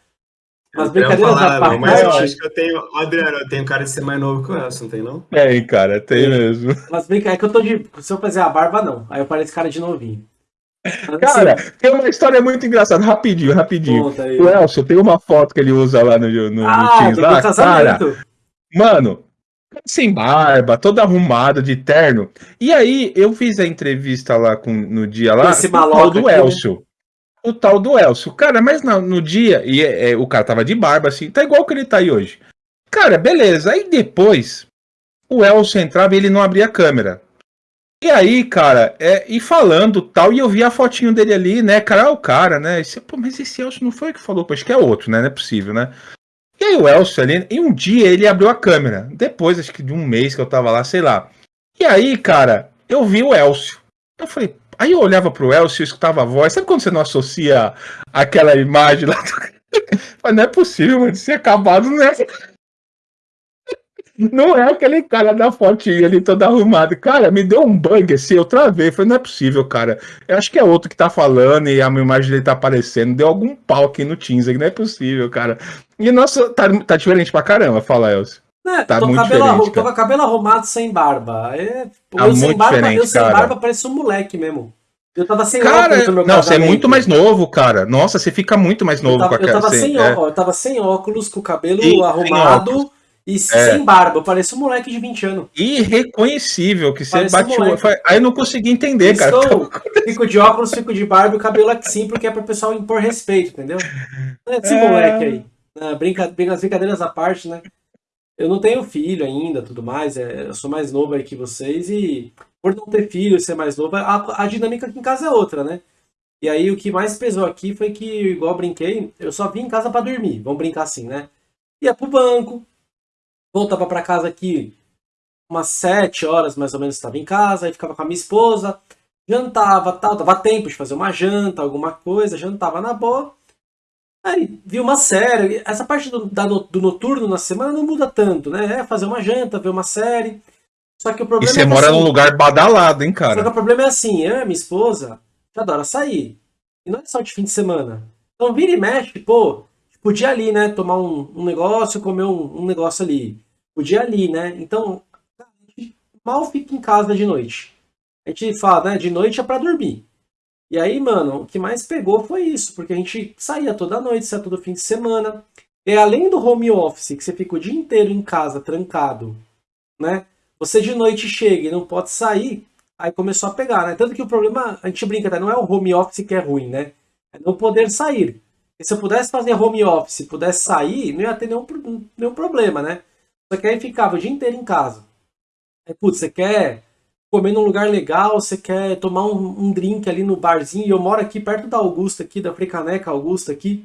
Mas brincadeiras da parte. Mas eu acho que eu tenho. Adriano, eu tenho cara de ser mais novo que o Elcio, não tem, não? Tem, cara, tem mesmo. Mas brinca, é que eu tô de. Se eu fazer a barba, não. Aí eu pareço cara de novinho. Cara, tem uma história muito engraçada, rapidinho, rapidinho. O Elcio tem uma foto que ele usa lá no, no, ah, no Teams lá, cara. Mano, sem barba, todo arrumado de terno. E aí, eu fiz a entrevista lá com, no dia lá, Esse com o do Elcio. Né? O tal do Elcio. Cara, mas no, no dia, e é, é, o cara tava de barba, assim, tá igual que ele tá aí hoje. Cara, beleza. Aí depois, o Elcio entrava e ele não abria a câmera. E aí, cara, é, e falando tal, e eu vi a fotinho dele ali, né? Cara, é o cara, né? Esse, pô, mas esse Elcio não foi o que falou, acho que é outro, né? Não é possível, né? E aí o Elcio ali, e um dia ele abriu a câmera, depois, acho que de um mês que eu tava lá, sei lá. E aí, cara, eu vi o Elcio. Eu falei, aí eu olhava pro Elcio escutava a voz. Sabe quando você não associa aquela imagem lá do... Mas não é possível, mano. Se acabado, não é. Não é aquele cara da fotinha ali todo arrumado. Cara, me deu um bug assim, eu travei. Falei, não é possível, cara. Eu acho que é outro que tá falando e a minha imagem dele tá aparecendo. Deu algum pau aqui no Teams, não é possível, cara. E nossa, tá, tá diferente pra caramba, fala, Elcio. É, tá tô, muito cabelo arru... tô com cabelo arrumado sem barba. É... Tá eu, sem barba eu sem barba parece um moleque mesmo. Eu tava sem cara, óculos no meu Não, você é muito mais novo, cara. Nossa, você fica muito mais novo eu tava, com a cara. Eu tava, sem, é. ó, eu tava sem óculos, com o cabelo e, arrumado e é. sem barba. Eu pareço um moleque de 20 anos. Irreconhecível que você bateu. Um Aí eu não consegui entender, cara. Estou, fico de óculos, fico de barba e o cabelo assim, porque é pro pessoal impor respeito, entendeu? É esse é... moleque aí. Ah, brinca, brinca, as brincadeiras à parte, né? Eu não tenho filho ainda, tudo mais. É, eu sou mais novo aí que vocês e por não ter filho e ser mais novo, a, a dinâmica aqui em casa é outra, né? E aí o que mais pesou aqui foi que, igual eu brinquei, eu só vim em casa para dormir, vamos brincar assim, né? Ia pro banco, voltava para casa aqui umas sete horas mais ou menos estava em casa, aí ficava com a minha esposa, jantava, tal, dava tempo de fazer uma janta, alguma coisa, jantava na boa. Aí vi uma série, essa parte do, da, do noturno na semana não muda tanto, né? É fazer uma janta, ver uma série. Só que o problema e você é mora assim, num lugar badalado, hein, cara? Só que o problema é assim, eu minha esposa adora sair. E não é só de fim de semana. Então vira e mexe, pô, podia ali, né? Tomar um, um negócio, comer um, um, negócio ali. Podia ali, né? Então, a gente mal fica em casa de noite. A gente fala, né? De noite é pra dormir. E aí, mano, o que mais pegou foi isso, porque a gente saía toda noite, saía todo fim de semana. E além do home office, que você fica o dia inteiro em casa, trancado, né? Você de noite chega e não pode sair, aí começou a pegar, né? Tanto que o problema, a gente brinca, tá? não é o home office que é ruim, né? É não poder sair. E se eu pudesse fazer home office, pudesse sair, não ia ter nenhum, nenhum problema, né? Só que aí ficava o dia inteiro em casa. Aí, putz, você quer comer num lugar legal, você quer tomar um, um drink ali no barzinho, e eu moro aqui perto da Augusta, aqui, da Fricaneca Augusta aqui,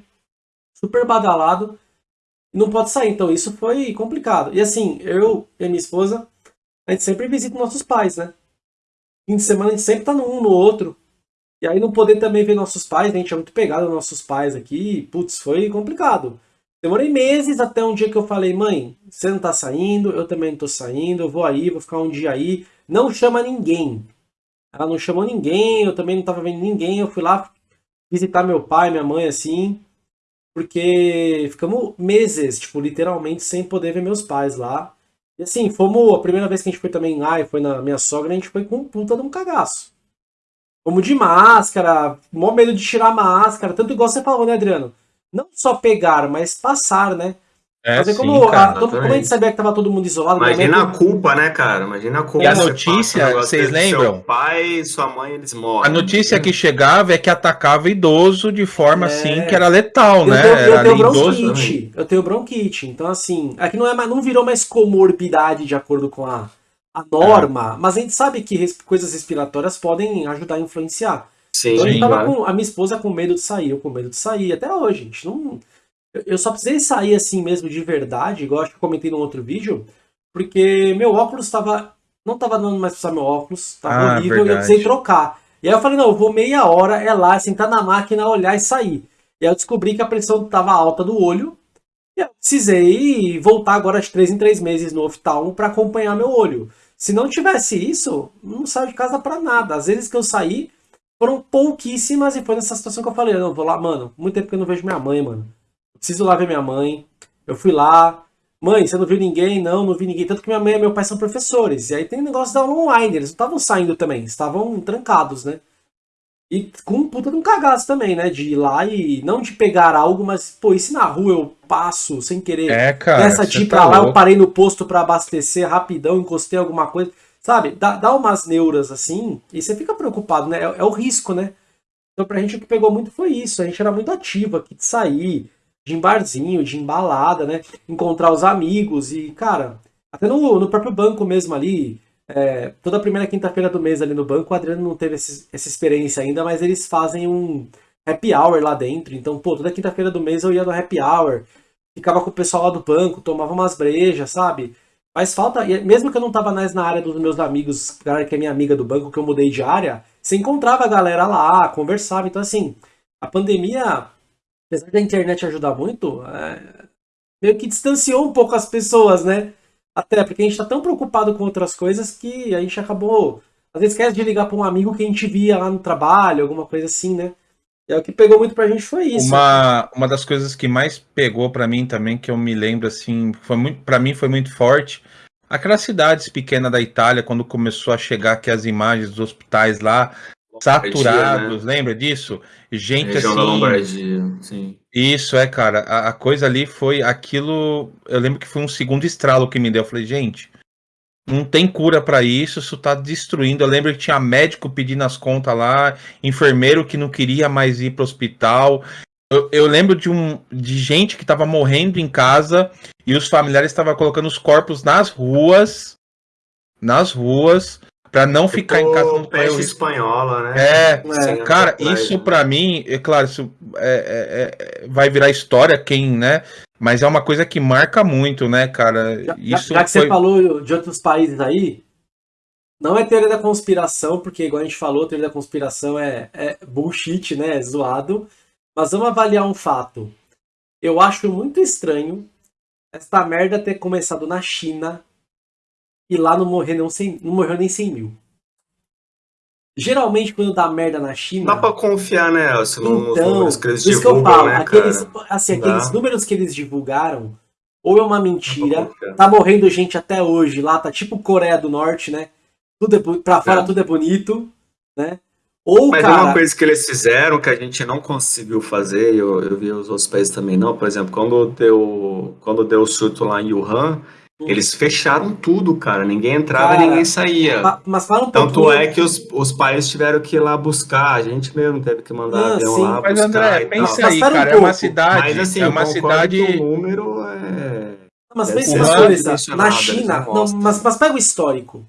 super badalado, não pode sair. Então isso foi complicado. E assim, eu e minha esposa, a gente sempre visita nossos pais, né? Fim de semana a gente sempre tá num no outro. E aí não poder também ver nossos pais, a gente é muito pegado aos nossos pais aqui, putz, foi complicado. Demorei meses até um dia que eu falei, mãe, você não tá saindo, eu também não tô saindo, eu vou aí, vou ficar um dia aí. Não chama ninguém. Ela não chamou ninguém, eu também não tava vendo ninguém, eu fui lá visitar meu pai, minha mãe, assim, porque ficamos meses, tipo, literalmente sem poder ver meus pais lá. E assim, fomos. A primeira vez que a gente foi também lá e foi na minha sogra, a gente foi com um puta de um cagaço. Fomos de máscara, mó medo de tirar máscara, tanto igual você falou, né, Adriano? Não só pegar, mas passar, né? É, sim, como, cara, a, como a gente sabia que tava todo mundo isolado. Imagina a culpa, né, cara? Imagina a culpa. E a notícia, vocês lembram? Seu pai e sua mãe, eles morrem. A notícia que chegava é que atacava idoso de forma é. assim que era letal, eu né? Tenho, eu era tenho bronquite. Eu tenho bronquite. Então, assim, aqui não, é, não virou mais comorbidade de acordo com a, a norma, é. mas a gente sabe que res, coisas respiratórias podem ajudar a influenciar. Sim, então, sim, tava com, a minha esposa com medo de sair, eu com medo de sair. Até hoje, gente. Não eu só precisei sair assim mesmo de verdade, igual acho que eu comentei num outro vídeo, porque meu óculos estava. Não estava dando mais pra usar meu óculos, estava ah, horrível e eu precisei trocar. E aí eu falei, não, eu vou meia hora, é lá, sentar na máquina, olhar e sair. E aí eu descobri que a pressão estava alta do olho. E eu precisei voltar agora de três em três meses no oftalmo para acompanhar meu olho. Se não tivesse isso, não saio de casa para nada. Às vezes que eu saí, foram pouquíssimas e foi nessa situação que eu falei, não, vou lá, mano, muito tempo que eu não vejo minha mãe, mano preciso lá ver minha mãe. Eu fui lá, mãe, você não viu ninguém? Não, não vi ninguém. Tanto que minha mãe e meu pai são professores. E aí tem negócio da online, eles não estavam saindo também, estavam trancados, né? E com um puta de um cagaço também, né? De ir lá e não de pegar algo, mas, pô, e se na rua eu passo sem querer? É, cara. Nessa de ir tá pra lá, louco. eu parei no posto para abastecer rapidão, encostei alguma coisa. Sabe? Dá, dá umas neuras assim e você fica preocupado, né? É, é o risco, né? Então pra gente o que pegou muito foi isso. A gente era muito ativo aqui de sair, de barzinho, de embalada, né? Encontrar os amigos e, cara, até no, no próprio banco mesmo ali, é, toda primeira quinta-feira do mês ali no banco, o Adriano não teve esse, essa experiência ainda, mas eles fazem um happy hour lá dentro. Então, pô, toda quinta-feira do mês eu ia no happy hour, ficava com o pessoal lá do banco, tomava umas brejas, sabe? Faz falta, mesmo que eu não tava mais na área dos meus amigos, galera que é minha amiga do banco, que eu mudei de área, você encontrava a galera lá, conversava. Então, assim, a pandemia, apesar da internet ajudar muito, é, meio que distanciou um pouco as pessoas, né? Até porque a gente tá tão preocupado com outras coisas que a gente acabou. Às vezes esquece de ligar para um amigo que a gente via lá no trabalho, alguma coisa assim, né? É o que pegou muito pra gente foi isso. Uma, uma das coisas que mais pegou para mim também, que eu me lembro assim, foi muito, para mim foi muito forte. Aquelas cidades pequenas da Itália, quando começou a chegar aqui as imagens dos hospitais lá, saturados, né? lembra disso? Gente Região assim. Da Lombardia, sim. Isso é, cara. A, a, coisa ali foi aquilo. Eu lembro que foi um segundo estralo que me deu. Eu falei, gente, não tem cura para isso, isso tá destruindo. Eu lembro que tinha médico pedindo as contas lá, enfermeiro que não queria mais ir pro hospital. Eu, eu lembro de, um, de gente que tava morrendo em casa e os familiares estavam colocando os corpos nas ruas. Nas ruas para não tipo ficar em casa no peste espanhola, né? É, é cara, isso para mim, é claro, isso é, é, é, vai virar história quem, né? Mas é uma coisa que marca muito, né, cara? Já, isso já que foi... você falou de outros países aí, não é teoria da conspiração, porque igual a gente falou, teoria da conspiração é, é bullshit, né? É zoado. Mas vamos avaliar um fato. Eu acho muito estranho essa merda ter começado na China e lá não, morrer não, 100, não morreu nem 100 mil. Geralmente, quando dá merda na China. Dá pra confiar, né, Elcio? Então, números que eles isso divulgam, que eu falo. Né, aqueles, assim, aqueles números que eles divulgaram, ou é uma mentira, tá morrendo gente até hoje lá, tá tipo Coreia do Norte, né? Tudo é, pra fora é. tudo é bonito, né? Ou, Mas cara... uma coisa que eles fizeram que a gente não conseguiu fazer, eu, eu vi os outros países também não, por exemplo, quando deu, quando deu o surto lá em Wuhan, eles fecharam tudo, cara. Ninguém entrava e ninguém saía. Mas fala um Tanto é que os, os pais tiveram que ir lá buscar. A gente mesmo teve que mandar ah, avião sim. lá Mas, André, pensa aí, cara. Um é uma cidade. Mas, assim, é uma cidade. O número é. Mas pensa uma coisa. Na China. Não, mas, mas pega o histórico.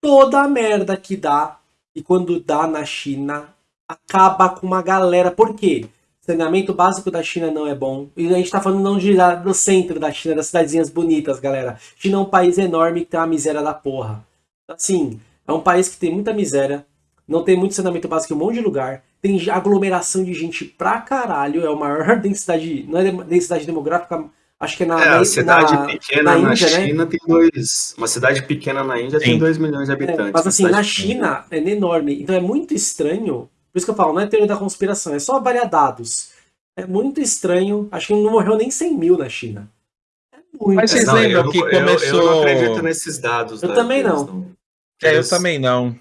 Toda a merda que dá, e quando dá na China, acaba com uma galera. Por quê? Saneamento básico da China não é bom. E a gente tá falando não de, do centro da China, das cidadezinhas bonitas, galera. China é um país enorme que tem uma miséria da porra. Assim, é um país que tem muita miséria, não tem muito saneamento básico em um monte de lugar, tem aglomeração de gente pra caralho, é a maior densidade, não é densidade demográfica, acho que é na, é, na cidade na, pequena na, na Índia, né? China né? tem dois, uma cidade pequena na Índia Sim. tem 2 milhões de habitantes. É, mas assim, na China é enorme, então é muito estranho por isso que eu falo, não é teoria da conspiração, é só avaliar dados. É muito estranho, acho que não morreu nem 100 mil na China. É muito Mas vocês lembram que começou... Eu, eu, não acredito nesses dados. Eu tá? também não. É, eu também não.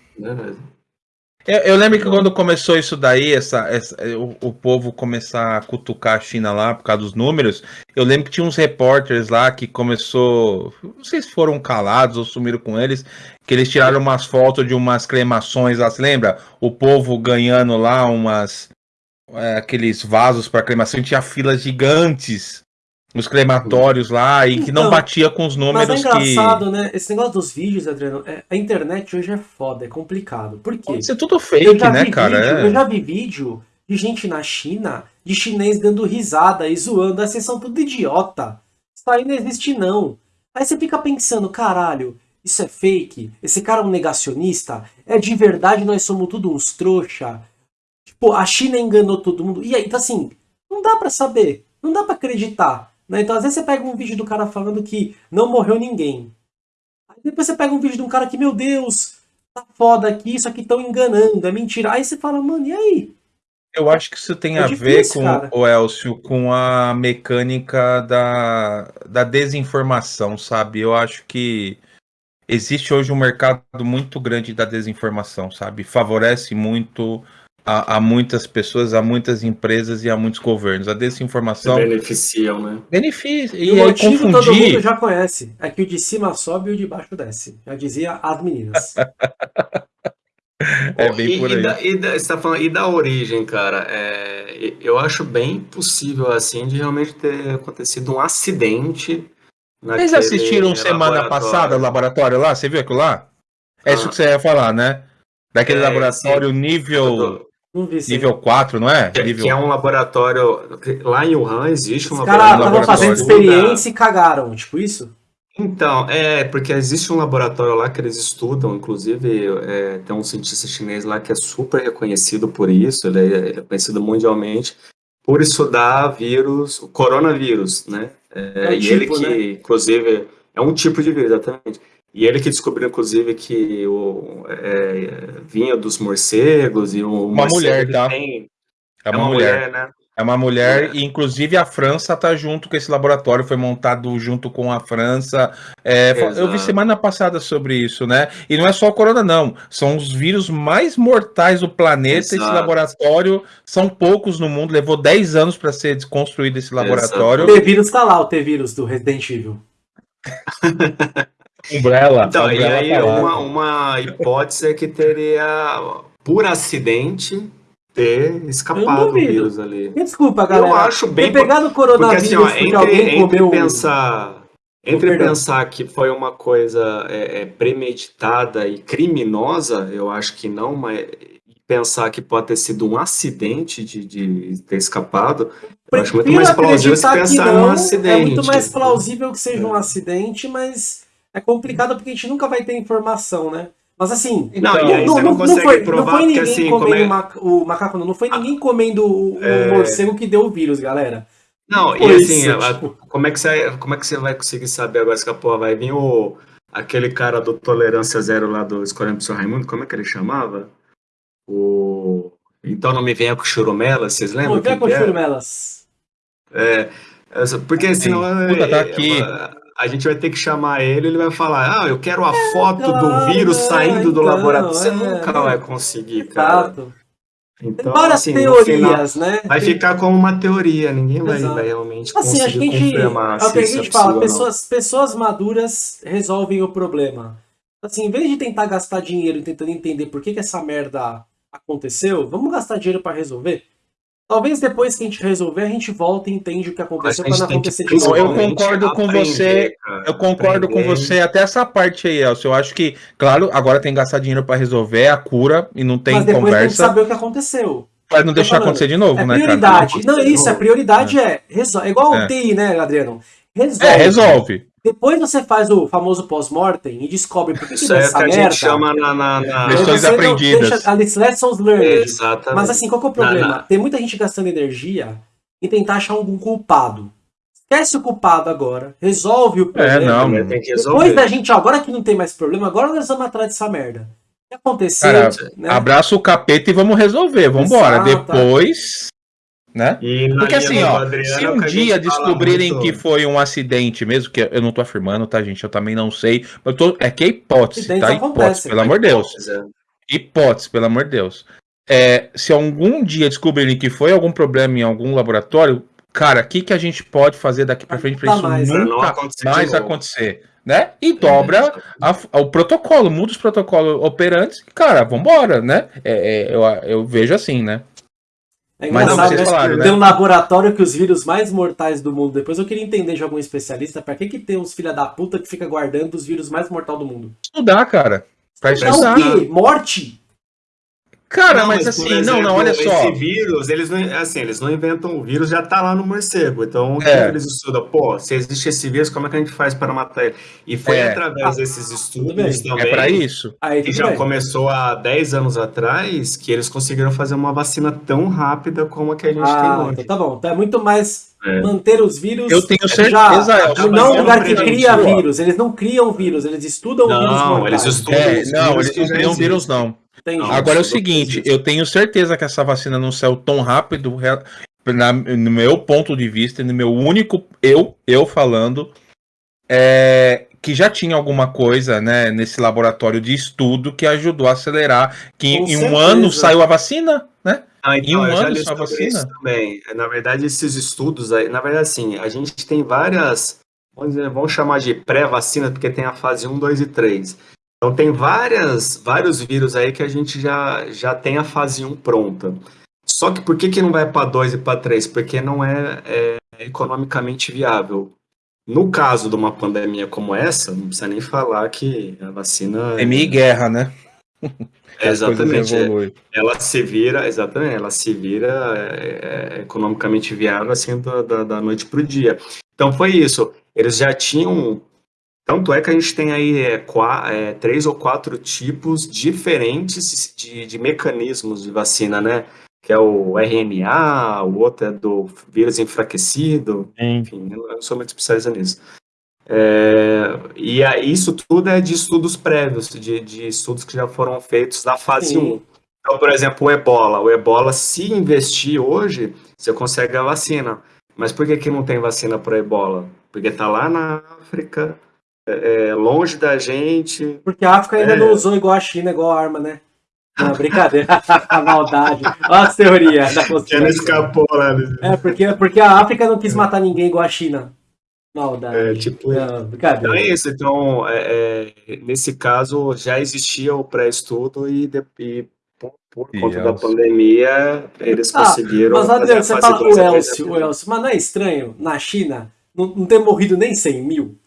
Eu, eu, lembro que quando começou isso daí, essa, essa o, o, povo começar a cutucar a China lá por causa dos números, eu lembro que tinha uns repórteres lá que começou, não sei se foram calados ou sumiram com eles, que eles tiraram umas fotos de umas cremações lá, se lembra? O povo ganhando lá umas, é, aqueles vasos para cremação, tinha filas gigantes nos crematórios lá e então, que não então, batia com os números mas é engraçado, que... né? Esse negócio dos vídeos, Adriano, é, a internet hoje é foda, é complicado. Por quê? Pode ser tudo fake, né, cara? Vídeo, é. Eu já vi vídeo de gente na China, de chinês dando risada e zoando, vocês são tudo idiota. Isso aí não existe não. Aí você fica pensando, caralho, isso é fake? Esse cara é um negacionista? É de verdade nós somos tudo uns trouxa? Tipo, a China enganou todo mundo. E aí, então assim, não dá para saber, não dá para acreditar. Né? Então, às vezes você pega um vídeo do cara falando que não morreu ninguém. Aí depois você pega um vídeo de um cara que, meu Deus, tá foda aqui, isso aqui estão enganando, é mentira. Aí você fala, mano, e aí? Eu acho que isso tem é a difícil, ver com o Elcio, com a mecânica da, da desinformação, sabe? Eu acho que existe hoje um mercado muito grande da desinformação, sabe? Favorece muito a, a, muitas pessoas, a muitas empresas e a muitos governos. A desinformação. Beneficiam, né? Beneficia. E, e o motivo confundir... todo mundo já conhece. É que o de cima sobe e o de baixo desce. Já dizia as meninas. é bem e, por aí. E da, e da, você tá falando, e da origem, cara, é, eu acho bem possível, assim, de realmente ter acontecido um acidente. Vocês assistiram semana passada o laboratório lá? Você viu aquilo lá? É ah. isso que você ia falar, né? Daquele é, laboratório sim. nível Nível 4, não é? Que, Nível... que, é um laboratório. Lá em Wuhan existe um Os laboratório. Os caras estavam fazendo experiência e cagaram, tipo isso? Então, é, porque existe um laboratório lá que eles estudam, inclusive é, tem um cientista chinês lá que é super reconhecido por isso, ele é, ele é conhecido mundialmente por estudar vírus, o coronavírus, né? É, É um e ele tipo, que, né? inclusive, é um tipo de vírus, exatamente. E ele que descobriu, inclusive, que o, é, vinha dos morcegos e o Uma morcego, mulher, tá? tem- É uma, mulher. né? É uma mulher, É. e inclusive a França tá junto com esse laboratório, foi montado junto com a França. É, eu vi Exato. semana passada sobre isso, né? E não é só o corona, não. São os vírus mais mortais do planeta. Esse Exato. laboratório são poucos no mundo, levou 10 anos para ser desconstruído esse laboratório. O T-Vírus tá lá, o T-Vírus do Resident Evil. Umbrella. Então, e Umbrella aí tá uma, uma hipótese é que teria, por acidente, ter escapado o vírus ali. Desculpa, galera. Eu acho bem... Ter pegado o Porque coronavírus assim, ó, porque, entre, alguém entre comeu. pensar... Entre pensar que foi uma coisa é, é, premeditada e criminosa, eu acho que não, mas pensar que pode ter sido um acidente de, de ter escapado, eu acho muito mais plausível se que pensar num não, acidente. É muito mais plausível que seja um É. acidente, mas é complicado porque a gente nunca vai ter informação, né? Mas assim, Não, aí você não, consegue foi, provar não foi porque ninguém assim, comendo é... o maca- o macaco, não, não foi ninguém comendo o, o É. morcego que deu o vírus, galera. Não, e assim, isso, a- tipo. como, é que você, como é que você vai conseguir saber agora se a porra vai vir o, aquele cara do Tolerância Zero lá do Escolhendo pro Seu Raimundo, como é que ele chamava? O... Então não me venha com churumela, vocês lembram? Não quem com é? churumelas. É, porque senão Puta, tá é, aqui. é, a gente vai ter que chamar ele, ele vai falar, ah, eu quero a foto do claro, vírus é, saindo do então, laboratório. Você é, nunca vai conseguir, cara. Exato. Então, várias assim, no final, teorias, né? vai ficar como uma teoria, ninguém vai, vai realmente Assim, que a conseguir gente. confirmar É a se é gente fala, pessoas, pessoas maduras resolvem o problema. Assim, em vez de tentar gastar dinheiro tentando entender por que, que essa merda aconteceu, vamos gastar dinheiro pra resolver? Talvez depois que a gente resolver, a gente volta e entende o que aconteceu pra não acontecer de novo. eu concordo com aprender, você, cara, Eu concordo com aprender. você até essa parte aí, Elcio. Eu acho que, claro, agora tem que gastar dinheiro pra resolver é a cura e não tem Mas depois tem que conversa saber o que aconteceu. pra não deixar falando. acontecer de novo, É né, cara? prioridade. Não, Não, isso, a prioridade é. resol- É igual É. o TI, né, Adriano? Resolve. É, resolve. Depois você faz o famoso pós-mortem e descobre por que, que Isso é que a merda. gente chama na... na, na... Lições você não aprendidas. deixa- as lessons learned. Exatamente. Mas assim, qual que é o problema? não. Tem muita gente gastando energia em tentar achar algum culpado. Esquece o culpado agora. Resolve o problema. É, não. Tem que Depois resolver. da gente, ó, agora que não tem mais problema, agora nós vamos atrás dessa merda. O que aconteceu? Cara, né? Abraça o capeta e vamos resolver. Vambora. Exato. Depois, né? E Porque assim, ó, Adriano, se é um a dia descobrirem muito- que foi um acidente mesmo, que eu não tô afirmando, tá, gente? Eu também não sei. Eu tô, é que é hipótese, Acidentes tá? Hipótese, pelo amor de Deus. É. Hipótese, pelo amor de Deus. É, se algum dia descobrirem que foi algum problema em algum laboratório, cara, o que, que a gente pode fazer daqui pra frente pra Nunca isso mais, não nunca acontecer mais acontecer, né? E dobra a- o protocolo, muda os protocolos operantes, cara, vambora, né? É, é, eu, eu vejo assim, né? É Mas não, engraçado, né? falaram, né? Tem um laboratório que os vírus mais mortais do mundo. Depois eu queria entender de algum especialista pra que, que tem uns filha da puta que fica guardando os vírus mais mortais do mundo. Estudar, cara. Pra Dá estudar. o quê? Morte? Cara, Não, mas, assim, não, não, exemplo, olha só. Esse vírus, eles não, assim, eles não inventam o vírus, já tá lá no morcego. Então, o que É. que eles estudam? Pô, se existe esse vírus, como é que a gente faz para matar ele? E foi É. através Ah, desses estudos É também, pra isso. Aí que já bem. começou há 10 anos atrás, que eles conseguiram fazer uma vacina tão rápida como a que a gente Ah, tem hoje. então tá bom. Então é muito mais É. manter os vírus. Eu tenho já, certeza, é, Elcio, não um lugar que não cria vírus. Eles não criam vírus, eles estudam Não, vírus mortais. eles estudam- É, os não, vírus eles não já criam vírus, não. Não. Agora é o seguinte, eu tenho certeza que essa vacina não saiu tão rápido, na- no meu ponto de vista, no meu único, eu, eu falando, é, que já tinha alguma coisa, né, nesse laboratório de estudo que ajudou a acelerar, que Com em um certeza. ano saiu a vacina, né? Ah, Em um ano só a vacina? também. Na verdade, esses estudos aí, na verdade, assim, a gente tem várias, vamos, dizer, vamos chamar de pré-vacina, porque tem a fase 1, 2 e 3. Então tem várias, vários vírus aí que a gente já, já tem a fase 1 pronta. Só que por que, que não vai para 2 e para 3? Porque não é, é economicamente viável. No caso de uma pandemia como essa, não precisa nem falar que a vacina. Pandemia e guerra, né? É, exatamente. é, ela se vira, exatamente, ela se vira é, é, economicamente viável assim da, da, da noite para o dia. Então foi isso. Eles já tinham Tanto é que a gente tem aí é, qua- é, três ou quatro tipos diferentes de, de mecanismos de vacina, né? Que é o RNA, o outro é do vírus enfraquecido, enfim, eu não sou muito especialista nisso. É, e aí, isso tudo é de estudos prévios, de, de estudos que já foram feitos na fase Sim. 1. Então, por exemplo, o ebola. O ebola, se investir hoje, você consegue a vacina. Mas por que, que não tem vacina para ebola? Porque está lá na África, é, é, longe da gente. Porque a África ainda É. não usou igual a China, igual a arma, né? Não, brincadeira. Maldade. Olha as teorias da conspiração. escapou lá. né? É, porque, porque a África não quis matar ninguém igual a China. Maldade. É, tipo, Não, Então brincadeira. é isso. Então, é, é, nesse caso, já existia o pré-estudo e, e por, por E conta da Elcio? pandemia, eles Ah, conseguiram. Mas, Adriano, a você fala o a Elcio, o. Elcio, mas não é estranho na China não, não ter morrido nem 100 mil?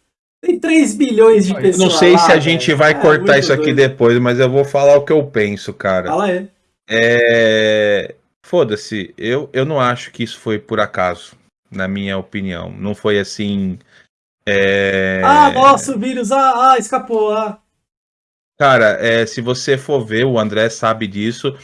Tem 3 bilhões de pessoas. não sei lá, se a gente vai É, cortar muito isso aqui doido. depois, mas eu vou falar o que eu penso, cara. Fala aí. É... Foda-se, eu, eu não acho que isso foi por acaso, na minha opinião. Não foi assim. é, Ah, nossa, o vírus. Ah, ah, escapou. Ah. Cara, é, se você for ver, o André sabe disso.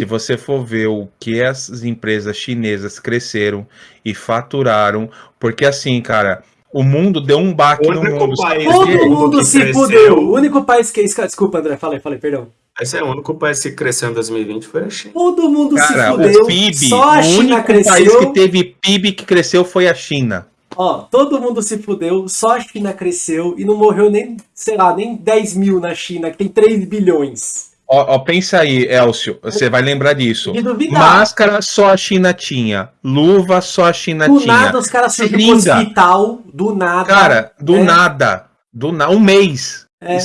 Se você for ver o que as empresas chinesas cresceram e faturaram, porque assim, cara, o mundo deu um baque O no único mundo. país Todo que- mundo que se cresceu. fudeu. O único país que. Desculpa, André. Falei, falei, perdão. Esse é o único país que cresceu em 2020 foi a China. Todo mundo se Cara, fudeu. o PIB, só a o China único cresceu. país que teve PIB que cresceu foi a China. Ó, todo mundo se fudeu, só a China cresceu e não morreu nem, sei lá, nem 10 mil na China, que tem 3 bilhões. Ó, ó, pensa aí, Elcio, você vai lembrar disso. Máscara só a China tinha, luva só a China do tinha. nada os caras Seringa. hospital, do nada. Cara, do É. nada, do na um mês, É.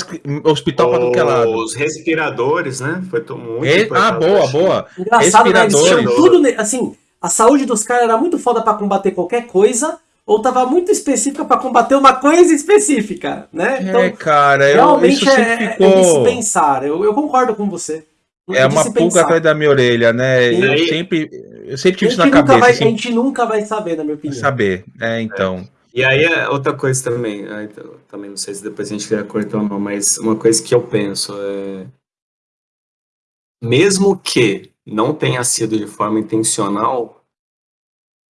Hospital pra tudo que é lado. Os respiradores, né? Foi to- muito E- ah, boa, boa. Engraçado, né? Eles tinham Respiradores. tudo. ne- Assim, a saúde dos caras era muito foda pra combater qualquer coisa, ou tava muito específica pra combater uma coisa específica, né? Então, é, cara, eu, realmente isso é, é de ficou. se pensar. Eu, eu concordo com você. É uma pulga atrás da minha orelha, né? E Eu sempre, eu sempre tive A isso na cabeça, vai, a assim, gente nunca vai saber, na minha opinião. saber. É, então. E aí, é outra coisa também, aí, t- também não sei se depois a gente quer cortar ou não, mas uma coisa que eu penso é. Mesmo que não tenha sido de forma intencional,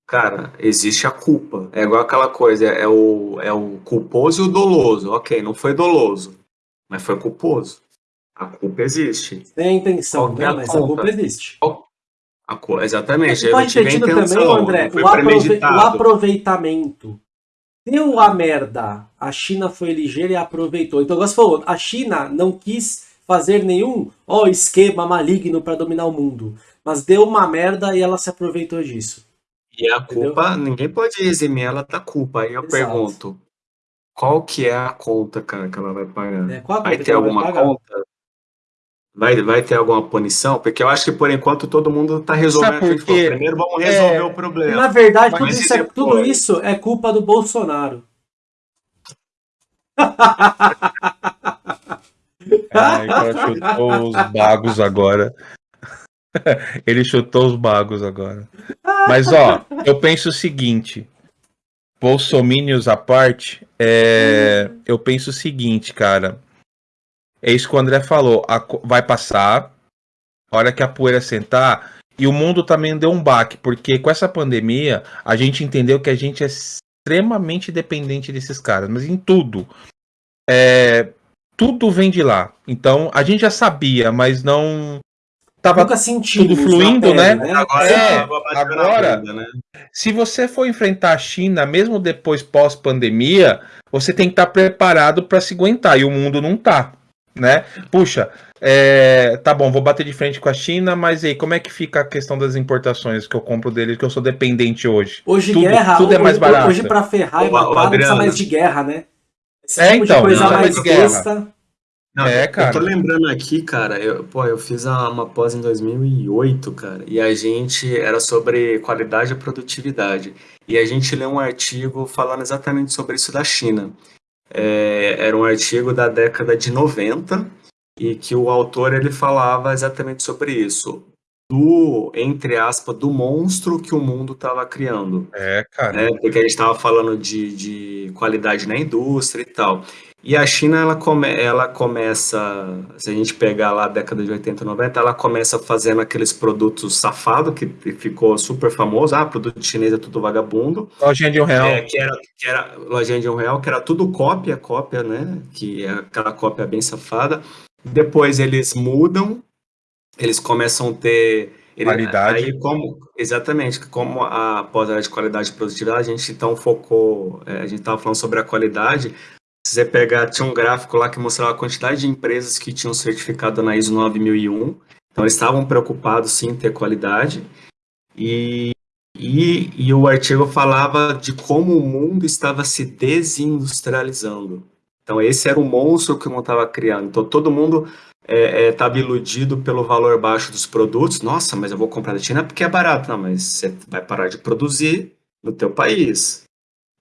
cara, existe a culpa. É igual aquela coisa, é o, é o culposo e o doloso. Ok, não foi doloso, mas foi culposo. A culpa existe. Tem intenção, né? é a Mas a conta? culpa existe. A cu- exatamente, eu ter tive a tido também, intenção, André, o, aprove- o aproveitamento. Deu a merda. A China foi ligeira e aproveitou. Então, você falou, a China não quis fazer nenhum ó, esquema maligno para dominar o mundo. Mas deu uma merda e ela se aproveitou disso. E a Entendeu? culpa, ninguém pode eximir ela da culpa. Aí eu Exato. pergunto, qual que é a conta, cara, que ela vai pagar? Qual a Vai ter alguma pagar? conta? Vai, vai ter alguma punição? Porque eu acho que por enquanto todo mundo tá resolvendo. Sabe o que a por gente falou. quê? Primeiro vamos resolver É, o problema. Na verdade, tudo isso, é, tudo isso é culpa do Bolsonaro. Ai, cara chutou os bagos agora. Ele chutou os bagos agora. Mas, ó, eu penso o seguinte. Bolsominions à parte, é, eu penso o seguinte, cara. É isso que o André falou. a vai passar, a hora que a poeira sentar, e o mundo também deu um baque, porque com essa pandemia, a gente entendeu que a gente é extremamente dependente desses caras, mas em tudo. É, tudo vem de lá. Então, a gente já sabia, mas não tava Nunca tudo fluindo, pele, né? Agora, É, agora- bunda, né? se você for enfrentar a China, mesmo depois pós-pandemia, você tem que estar preparado para se aguentar e o mundo não tá, né? Puxa, é, tá bom, vou bater de frente com a China, mas aí como é que fica a questão das importações que eu compro deles, que eu sou dependente hoje? Hoje Tudo- guerra, tudo é hoje, mais barato. hoje pra ferrar e matar, não precisa mais de guerra, né? Esse É, tipo então, de coisa não, mais mais guerra. besta. Não, É, eu- cara. Tô lembrando aqui, cara, eu, pô, eu fiz a- uma pós em 2008, cara, e a gente era sobre qualidade e produtividade. E a gente leu um artigo falando exatamente sobre isso da China. É, era um artigo da década de 90 e que o autor ele falava exatamente sobre isso. Do, entre aspas, do monstro que o mundo estava criando É, cara. né? Porque a gente estava falando de, de qualidade na indústria e tal. E a China, ela, come, ela começa, se a gente pegar lá a década de 80, 90, ela começa fazendo aqueles produtos safados, que ficou super famoso. Ah, produto chinês é tudo vagabundo. Lojinha de um real. É, que era, que era lojinha de um real, que era tudo cópia, cópia, né? Que é aquela cópia bem safada. Depois eles mudam, eles começam a ter ele, qualidade. Aí, como, exatamente, como a pós-área de qualidade e produtividade, a gente então focou, é, a gente estava falando sobre a qualidade, se você pegar, tinha um gráfico lá que mostrava a quantidade de empresas que tinham certificado na ISO 9001. Então, eles estavam preocupados sim em ter qualidade. E, e, e o artigo falava de como o mundo estava se desindustrializando. Então, esse era o monstro que o mundo estava criando. Então, todo mundo estava é, é, iludido pelo valor baixo dos produtos. Nossa, mas eu vou comprar da China porque é barato. Não, mas você vai parar de produzir no teu país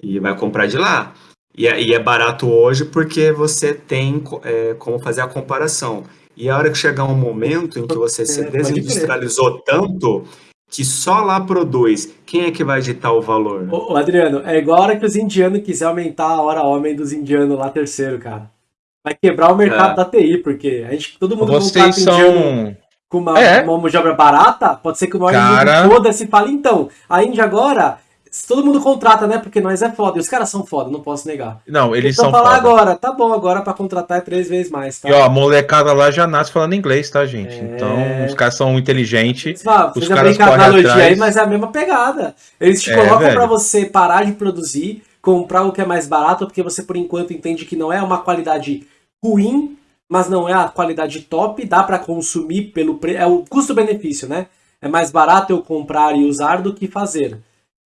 e vai comprar de lá. E é, e é barato hoje porque você tem é, como fazer a comparação. E a hora que chegar um momento em que você se é, desindustrializou tanto que só lá produz, quem é que vai ditar o valor? Ô, Adriano, é igual a hora que os indianos quiser aumentar a hora homem dos indianos lá terceiro, cara. Vai quebrar o mercado é. da TI, porque a gente, todo mundo Vocês são... com uma, é. uma mão de obra barata, pode ser que o maior cara... foda-se fale, então, a Índia agora todo mundo contrata, né? Porque nós é foda. E os caras são foda, não posso negar. Não, eles então, são falar foda. agora, tá bom, agora pra contratar é três vezes mais, tá? E ó, a molecada lá já nasce falando inglês, tá, gente? É... Então, os caras são inteligentes. Ah, os caras correm analogia atrás. aí, mas é a mesma pegada. Eles te é, colocam velho. pra você parar de produzir, comprar o que é mais barato, porque você, por enquanto, entende que não é uma qualidade ruim, mas não é a qualidade top, dá para consumir pelo preço. É o custo-benefício, né? É mais barato eu comprar e usar do que fazer.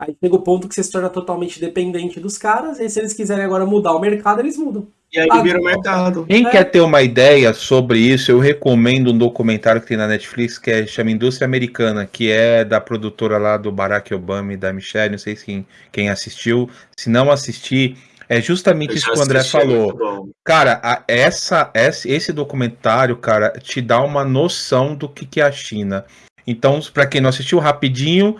Aí chega o ponto que você se torna totalmente dependente dos caras, e se eles quiserem agora mudar o mercado, eles mudam. E aí vira o mercado. Quem é. quer ter uma ideia sobre isso, eu recomendo um documentário que tem na Netflix que é, chama Indústria Americana, que é da produtora lá do Barack Obama e da Michelle, não sei se quem, quem assistiu. Se não assistir, é justamente isso que o André assisti, falou. Cara, a, essa, essa, esse documentário, cara, te dá uma noção do que, que é a China. Então, para quem não assistiu, rapidinho,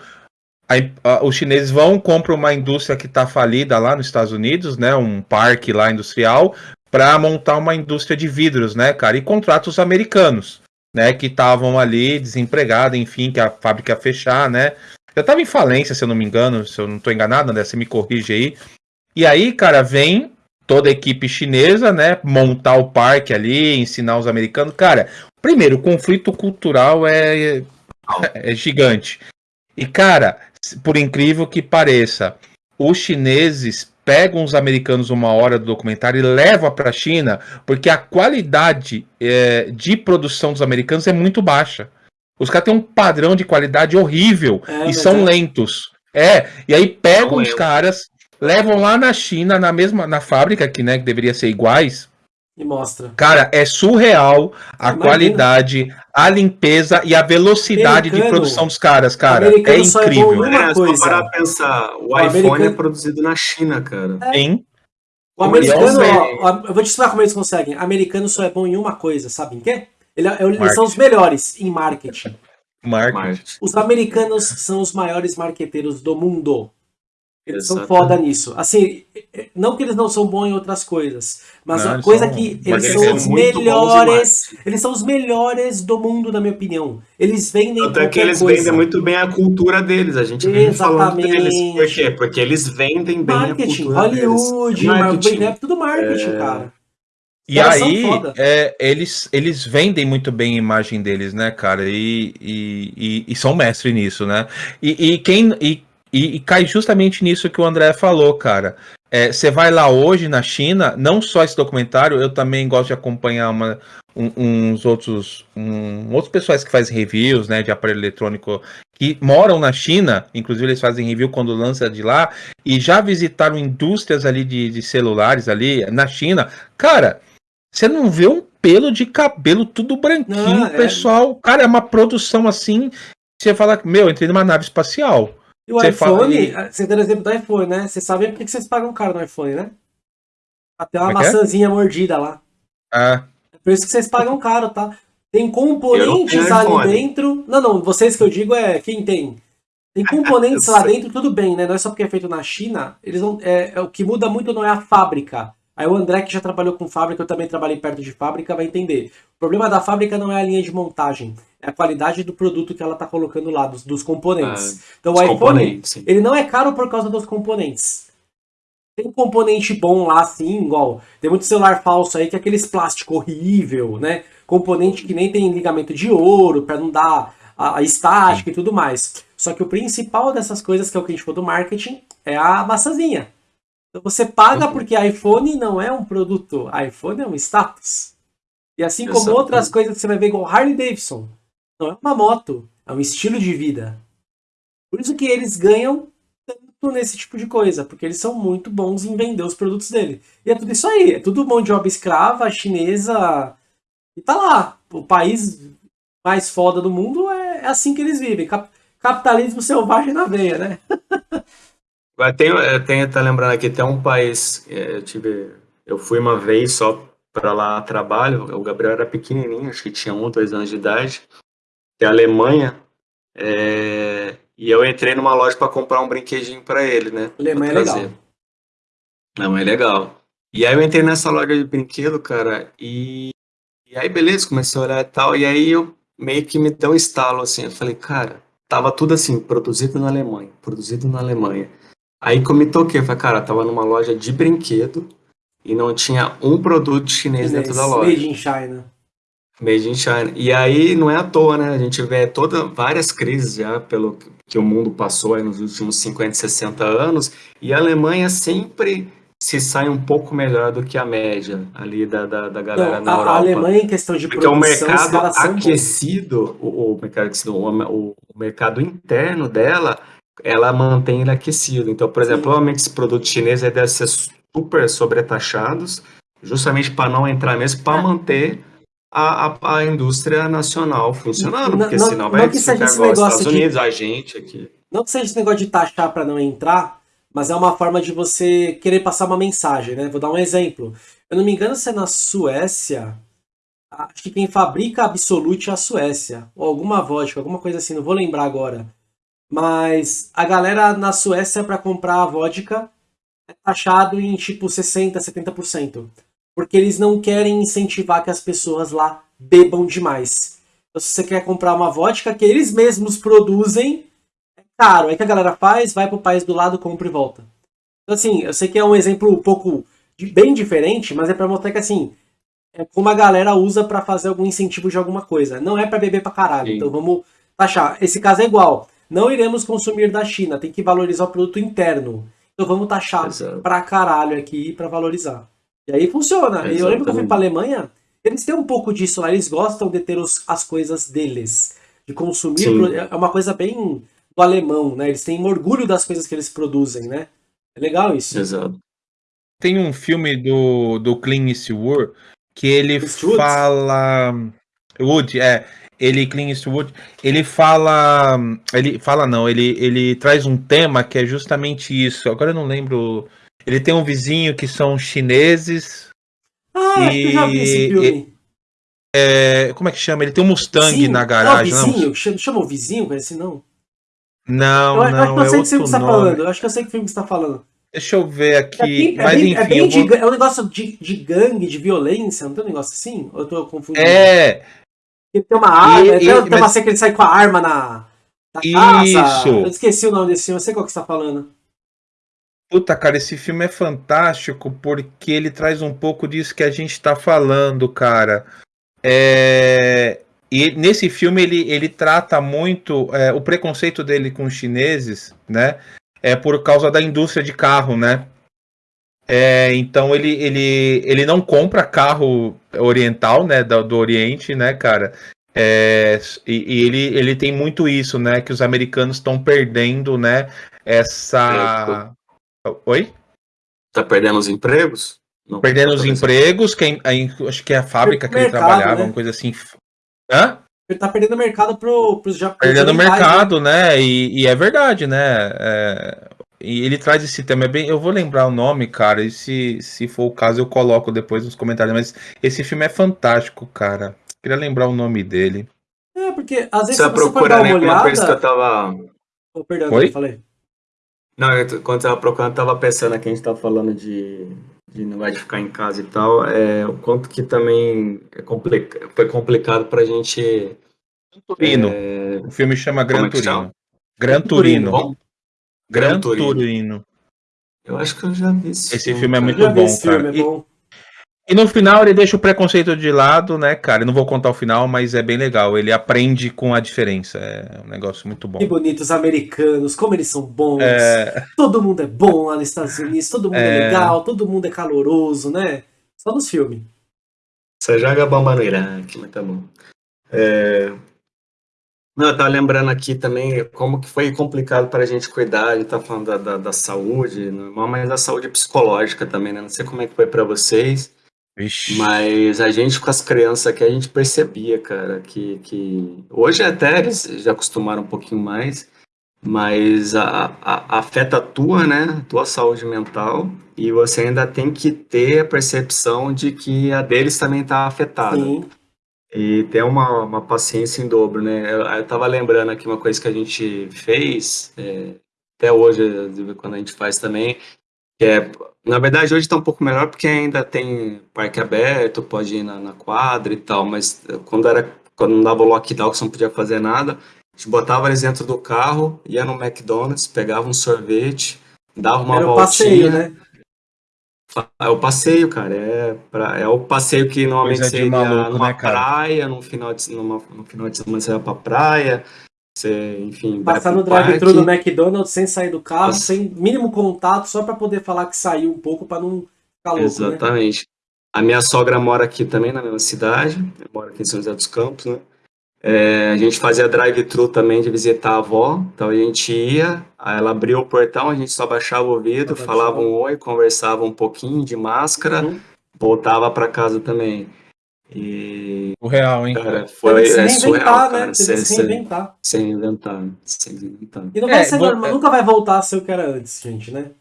Aí, os chineses vão, compram uma indústria que está falida lá nos Estados Unidos, né? Um parque lá industrial, para montar uma indústria de vidros, né, cara? E contrata os americanos, né? Que estavam ali desempregados, enfim, que a fábrica ia fechar, né? Já estava em falência, se eu não me engano, se eu não estou enganado, né? Você me corrige aí. E aí, cara, vem toda a equipe chinesa, né? Montar o parque ali, ensinar os americanos. Cara, primeiro, o conflito cultural é, é gigante. E, cara, por incrível que pareça, os chineses pegam os americanos uma hora do documentário e levam para a China, porque a qualidade é, de produção dos americanos é muito baixa. Os caras têm um padrão de qualidade horrível é, e são é. lentos. É, e aí pegam os caras, levam lá na China, na mesma na fábrica que, né, que deveria ser iguais, e mostra. Cara, é surreal a Imagina. qualidade, a limpeza e a velocidade americano, de produção dos caras, cara. É, é incrível. É, é só parar pensar, o, o iPhone americano... é produzido na China, cara. É. Sim. O americano, ó, eu vou te explicar como eles conseguem. O americano só é bom em uma coisa, sabe em quê? Ele, é, eles são os melhores em marketing. Marketing. Os americanos são os maiores marqueteiros do mundo. Eles Exatamente. são foda nisso. Assim, não que eles não são bons em outras coisas, mas não, a coisa são, que eles são os melhores, eles são os melhores do mundo, na minha opinião. Eles vendem Até que eles coisa. vendem muito bem a cultura deles, a gente vem falando deles. Por quê? Porque eles vendem bem marketing, a cultura Hollywood, deles. Marketing, é tudo marketing, é... cara. E aí, é, eles, eles vendem muito bem a imagem deles, né, cara? E, e, e, e são mestres nisso, né? E, e quem. E e, e, cai justamente nisso que o André falou, cara. Você é, vai lá hoje na China, não só esse documentário, eu também gosto de acompanhar uma, um, uns outros, um, outros pessoais que fazem reviews né, de aparelho eletrônico que moram na China, inclusive eles fazem review quando lança de lá, e já visitaram indústrias ali de, de celulares ali na China. Cara, você não vê um pelo de cabelo tudo branquinho, não, é... pessoal. Cara, é uma produção assim. Você fala, meu, entrei numa nave espacial. E o você iPhone, fala... você deu o exemplo do iPhone, né? Você sabe por que vocês pagam caro no iPhone, né? Até uma é, é maçãzinha mordida lá. É. É por isso que vocês pagam caro, tá? Tem componentes ali dentro. Não, não, vocês que eu digo é quem tem. Tem componentes lá dentro, tudo bem, né? Não é só porque é feito na China. Eles não, é, é, o que muda muito não é a fábrica. Aí o André, que já trabalhou com fábrica, eu também trabalhei perto de fábrica, vai entender. O problema da fábrica não é a linha de montagem, é a qualidade do produto que ela está colocando lá, dos, dos componentes. Ah, então o iPhone, ele não é caro por causa dos componentes. Tem componente bom lá, sim, igual. Tem muito celular falso aí que é aqueles plástico horrível, né? Componente que nem tem ligamento de ouro para não dar a, a estática sim. e tudo mais. Só que o principal dessas coisas, que é o que a gente falou do marketing, é a maçãzinha. Então você paga uhum. porque iPhone não é um produto, iPhone é um status. E assim como Exato. outras coisas que você vai ver igual Harley Davidson, não é uma moto, é um estilo de vida. Por isso que eles ganham tanto nesse tipo de coisa, porque eles são muito bons em vender os produtos dele. E é tudo isso aí, é tudo mão de obra escrava, chinesa, e tá lá. O país mais foda do mundo é, é assim que eles vivem. Capitalismo selvagem na veia, né? Tem, tem, tá lembrando aqui, tem um país, é, eu tive, eu fui uma vez só para lá a trabalho, o Gabriel era pequenininho, acho que tinha um dois anos de idade, que é a Alemanha, é, e eu entrei numa loja para comprar um brinquedinho para ele, né? Alemanha é legal. Alemanha é legal. E aí eu entrei nessa loja de brinquedo, cara, e, e aí beleza, comecei a olhar e tal, e aí eu meio que me deu um estalo, assim, eu falei, cara, tava tudo assim, produzido na Alemanha, produzido na Alemanha. Aí que eu me toquei, eu falei, cara, tava numa loja de brinquedo e não tinha um produto chinês, chinês dentro da loja. Made in China. Made in China. E aí não é à toa, né? A gente vê toda, várias crises já pelo que o mundo passou nos últimos 50, 60 anos, e a Alemanha sempre se sai um pouco melhor do que a média ali da, da, da galera não, na a, Europa. A Alemanha em questão de Porque produção, o mercado aquecido, o, o, mercado aquecido o, o mercado interno dela ela mantém ele aquecido. Então, por exemplo, Sim. provavelmente esses produtos chineses devem ser super sobretaxados, justamente para não entrar mesmo, para é. manter a, a, a, indústria nacional funcionando, porque não, senão vai ficar igual os Estados Unidos, a gente aqui. Não que seja esse negócio de taxar para não entrar, mas é uma forma de você querer passar uma mensagem, né? Vou dar um exemplo. Eu não me engano se é na Suécia, acho que quem fabrica Absolute é a Suécia, ou alguma vodka, alguma coisa assim, não vou lembrar agora. Mas a galera na Suécia para comprar a vodka é taxado em tipo 60%, 70%. Porque eles não querem incentivar que as pessoas lá bebam demais. Então, se você quer comprar uma vodka que eles mesmos produzem, é caro. Aí que a galera faz, vai pro país do lado, compra e volta. Então, assim, eu sei que é um exemplo um pouco de, bem diferente, mas é para mostrar que, assim, é como a galera usa para fazer algum incentivo de alguma coisa. Não é para beber pra caralho. Sim. Então vamos taxar. Esse caso é igual. Não iremos consumir da China, tem que valorizar o produto interno. Então vamos taxar pra caralho aqui para valorizar. E aí funciona. Exatamente. Eu lembro que eu fui pra Alemanha, eles têm um pouco disso lá, eles gostam de ter os, as coisas deles. De consumir. Sim. É uma coisa bem do alemão, né? Eles têm orgulho das coisas que eles produzem, né? É legal isso. Exato. Tem um filme do, do Clint Eastwood que ele Eastwood? fala. Wood, é ele Clint Eastwood, ele fala, ele fala não, ele, ele traz um tema que é justamente isso. Agora eu não lembro. Ele tem um vizinho que são chineses. Ah, e, eu já vi esse filme. É, como é que chama? Ele tem um Mustang vizinho. na garagem. Não, vizinho, não. Chama, chama o vizinho, assim, não? Não, eu, não, eu acho que eu sei que você tá falando. Eu acho que eu sei que filme que você tá falando. Deixa eu ver aqui. É bem, mas, é bem, enfim, é, bem de, vou... é um negócio de, de gangue, de violência, não tem um negócio assim? Ou eu tô confundindo? É, ele tem uma arma, e, tem, e, tem uma cena que ele sai com a arma na, na Isso. casa. Eu esqueci o nome desse filme, eu sei qual que você tá falando. Puta, cara, esse filme é fantástico porque ele traz um pouco disso que a gente tá falando, cara. É... E nesse filme ele, ele trata muito é, o preconceito dele com os chineses, né? É por causa da indústria de carro, né? É, então ele, ele, ele não compra carro oriental, né, do, do Oriente, né, cara. É, e, e, ele, ele tem muito isso, né, que os americanos estão perdendo, né, essa... Oi? Tá perdendo os empregos? Não, perdendo os empregos, que a, acho que é a fábrica que ele trabalhava, né? uma coisa assim. Hã? Ele tá perdendo mercado pro, pros japoneses. Perdendo mercado, né? né? E, e, é verdade, né? É, e ele traz esse tema, é bem, eu vou lembrar o nome, cara, e se, se for o caso eu coloco depois nos comentários, mas esse filme é fantástico, cara. Queria lembrar o nome dele. É, porque às vezes você, você procura dar uma olhada... coisa que eu tava... Oh, perdão, Oi? eu falei. Não, eu, quando eu tava procurando, eu tava pensando que a gente tava falando de, de não vai ficar em casa e tal, é, o quanto que também é complica, foi complicado pra gente. Turino. É... O filme chama Gran é Turino. Chama? Gran Turino. Gran, Gran Turino. Turino. Eu acho que eu já vi esse, esse filme. filme é muito bom, cara. Filme, é bom. E no final ele deixa o preconceito de lado, né, cara? Eu não vou contar o final, mas é bem legal. Ele aprende com a diferença. É um negócio muito bom. Que bonitos americanos, como eles são bons. É... Todo mundo é bom lá nos Estados Unidos, todo mundo é, é legal, todo mundo é caloroso, né? Só nos filmes. Você joga bomba no Iraque, mas tá bom. É... Não, eu tava lembrando aqui também como que foi complicado para a gente cuidar, a gente tá falando da, da, da saúde, normal, mas da saúde psicológica também, né? Não sei como é que foi para vocês, Vixe. Mas a gente com as crianças aqui, a gente percebia, cara, que, que hoje até eles já acostumaram um pouquinho mais, mas a, a, afeta a tua, né, a tua saúde mental, e você ainda tem que ter a percepção de que a deles também está afetada. Sim. E ter uma, uma paciência em dobro, né? Eu, eu tava lembrando aqui uma coisa que a gente fez, é, até hoje, quando a gente faz também, que é na verdade, hoje está um pouco melhor porque ainda tem parque aberto, pode ir na, na quadra e tal, mas quando era quando não dava o lockdown, que você não podia fazer nada, a gente botava eles dentro do carro, ia no McDonald's, pegava um sorvete, dava uma era voltinha. Passeio, né? É o passeio, cara. É, pra, é o passeio que normalmente seria maluco, numa né, praia, no final de, numa, no final de semana você vai pra praia, você, enfim, Passar no drive-thru do McDonald's sem sair do carro, sem mínimo contato, só para poder falar que saiu um pouco para não ficar louco, né? Exatamente. Né? A minha sogra mora aqui também na mesma cidade, mora aqui em São José dos Campos, né? É, a gente fazia drive-thru também de visitar a avó, então a gente ia, ela abriu o portão, a gente só baixava o vidro, falava um oi, conversava um pouquinho de máscara, uhum. voltava para casa também. E. O real, hein? Cara, foi é surreal, né? cara. Sem, sem inventar. Sem inventar. Sem inventar. E não vai é, ser normal, é... nunca vai voltar a ser o que era antes, gente, né?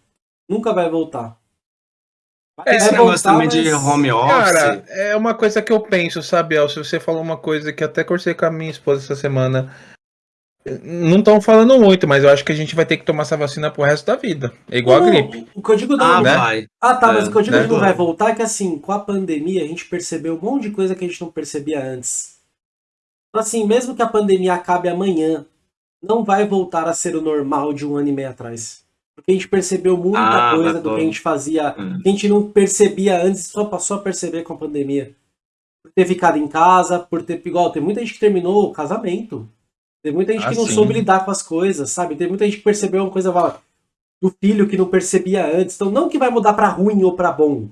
Nunca vai voltar. Vai, Esse vai negócio voltar, também mas... de home office. Cara, é uma coisa que eu penso, sabe, El? Se você falou uma coisa que até conversei com a minha esposa essa semana não estão falando muito, mas eu acho que a gente vai ter que tomar essa vacina pro resto da vida. É igual não, a gripe. O que eu digo não, ah, né? vai. Ah, tá, é, mas o que eu digo né? que não vai voltar é que assim, com a pandemia a gente percebeu um monte de coisa que a gente não percebia antes. Então, assim, mesmo que a pandemia acabe amanhã, não vai voltar a ser o normal de um ano e meio atrás. Porque a gente percebeu muita ah, coisa do que a gente fazia, hum. que a gente não percebia antes, só passou a perceber com a pandemia. Por ter ficado em casa, por ter. Igual, tem muita gente que terminou o casamento. Tem muita gente ah, que não sim. soube lidar com as coisas, sabe? Tem muita gente que percebeu uma coisa do filho que não percebia antes. Então, não que vai mudar para ruim ou para bom.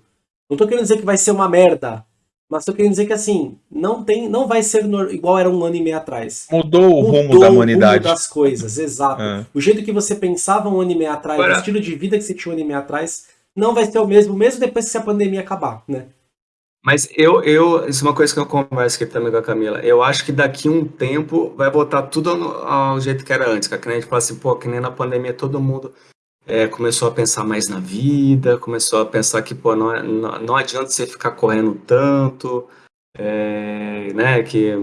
Não tô querendo dizer que vai ser uma merda. Mas tô querendo dizer que assim, não tem, não vai ser no, igual era um ano e meio atrás. Mudou o Mudou rumo da humanidade. O rumo das coisas, exato. É. O jeito que você pensava um ano e meio atrás, Agora... o estilo de vida que você tinha um ano e meio atrás, não vai ser o mesmo, mesmo depois que a pandemia acabar, né? Mas eu, eu, isso é uma coisa que eu converso aqui também com a Camila. Eu acho que daqui um tempo vai voltar tudo ao, ao jeito que era antes. Que a gente fala assim, pô, que nem na pandemia todo mundo é, começou a pensar mais na vida, começou a pensar que, pô, não, é, não, não adianta você ficar correndo tanto, é, né, que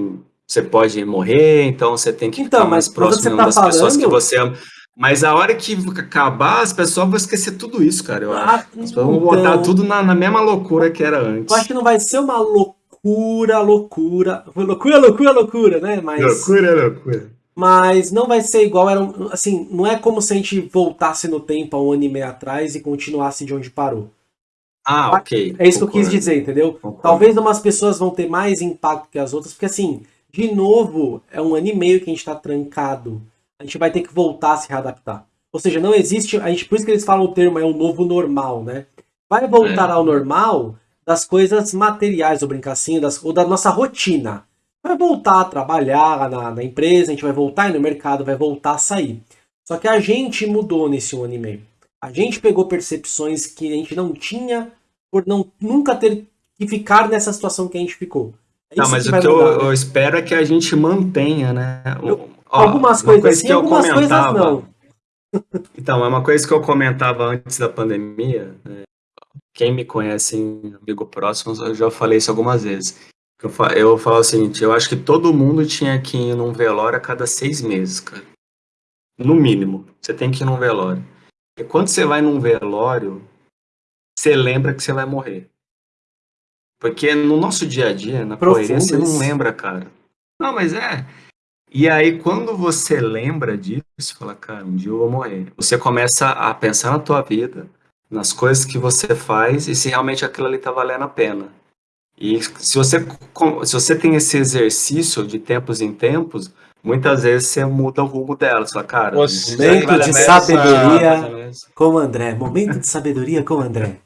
você pode morrer, então você tem que então, ficar mais próximo tá das falando... pessoas que você ama. Mas a hora que acabar, as pessoas vão esquecer tudo isso, cara. Eu ah, acho. As pessoas vão botar então. tudo na, na, mesma loucura que era antes. Eu acho que não vai ser uma loucura, loucura. Loucura, loucura, loucura, né? Mas, loucura, loucura. Mas não vai ser igual. Era, assim, não é como se a gente voltasse no tempo há um ano e meio atrás e continuasse de onde parou. Ah, ok. É isso Concordo. que eu quis dizer, entendeu? Concordo. Talvez umas pessoas vão ter mais impacto que as outras, porque assim, de novo, é um ano e meio que a gente tá trancado a gente vai ter que voltar a se readaptar. Ou seja, não existe. A gente, por isso que eles falam o termo é o novo normal, né? Vai voltar é. ao normal das coisas materiais, ou brincar assim, das, ou da nossa rotina. Vai voltar a trabalhar na, na empresa, a gente vai voltar no mercado, vai voltar a sair. Só que a gente mudou nesse um ano e meio. A gente pegou percepções que a gente não tinha por não nunca ter que ficar nessa situação que a gente ficou. É não, mas o que eu, eu, espero é que a gente mantenha, né? Eu, Ó, algumas coisas coisa sim, algumas coisas não. Então, é uma coisa que eu comentava antes da pandemia. Né? Quem me conhece, amigo próximo, eu já falei isso algumas vezes. Eu, falo, eu falo o seguinte, eu acho que todo mundo tinha que ir num velório a cada seis meses, cara. No mínimo, você tem que ir num velório. E quando você vai num velório, você lembra que você vai morrer. Porque no nosso dia a dia, na Profundo correria, você não lembra, cara. Não, mas é. E aí, quando você lembra disso, você fala, cara, um dia eu vou morrer. Você começa a pensar na tua vida, nas coisas que você faz e se realmente aquilo ali tá valendo a pena. E se você, se você tem esse exercício de tempos em tempos, muitas vezes você muda o rumo dela. Você fala, cara, Momento de sabedoria. Com o André. Momento de sabedoria com o André.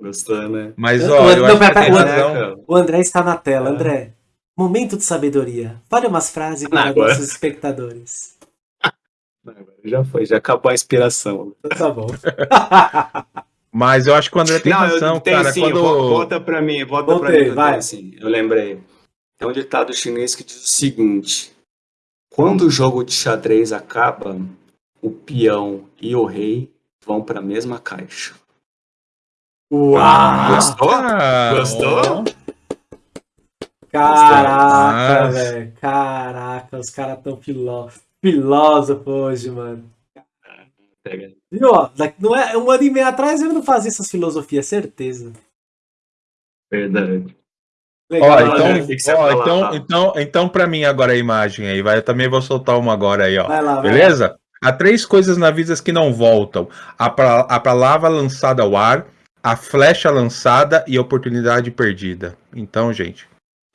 Gostou, né? Mas, ó, eu- eu não, acho que pera, tem pera, É, razão. cara. O André está na tela. André, momento de sabedoria. Fale umas frases para Agora. nossos espectadores. Já foi, já acabou a inspiração. Então tá bom. Mas eu acho que o André tem Não, razão, eu tenho cara. sim, quando... vo- volta pra mim, volta pra Voltei, mim. que eu vai. tenho, assim, eu lembrei. Tem um ditado chinês que diz o seguinte: quando o jogo de xadrez acaba, o peão e o rei vão pra mesma caixa. Uau! Gostou? Ah, Gostou? Caraca, velho. Caraca, os caras tão filó... filósofos hoje, mano. Viu, ó? daqui- Não é, um ano e meio atrás eu não fazia essas filosofias, certeza. Verdade. Legal, Ó, então, ó, então, então, então, pra mim agora a imagem aí, vai. Eu também vou soltar uma agora aí, ó. Vai lá, vai lá. Beleza? Há três coisas na vida que não voltam: a, pra- a palavra lançada ao ar, a flecha lançada e a oportunidade perdida. Então, gente,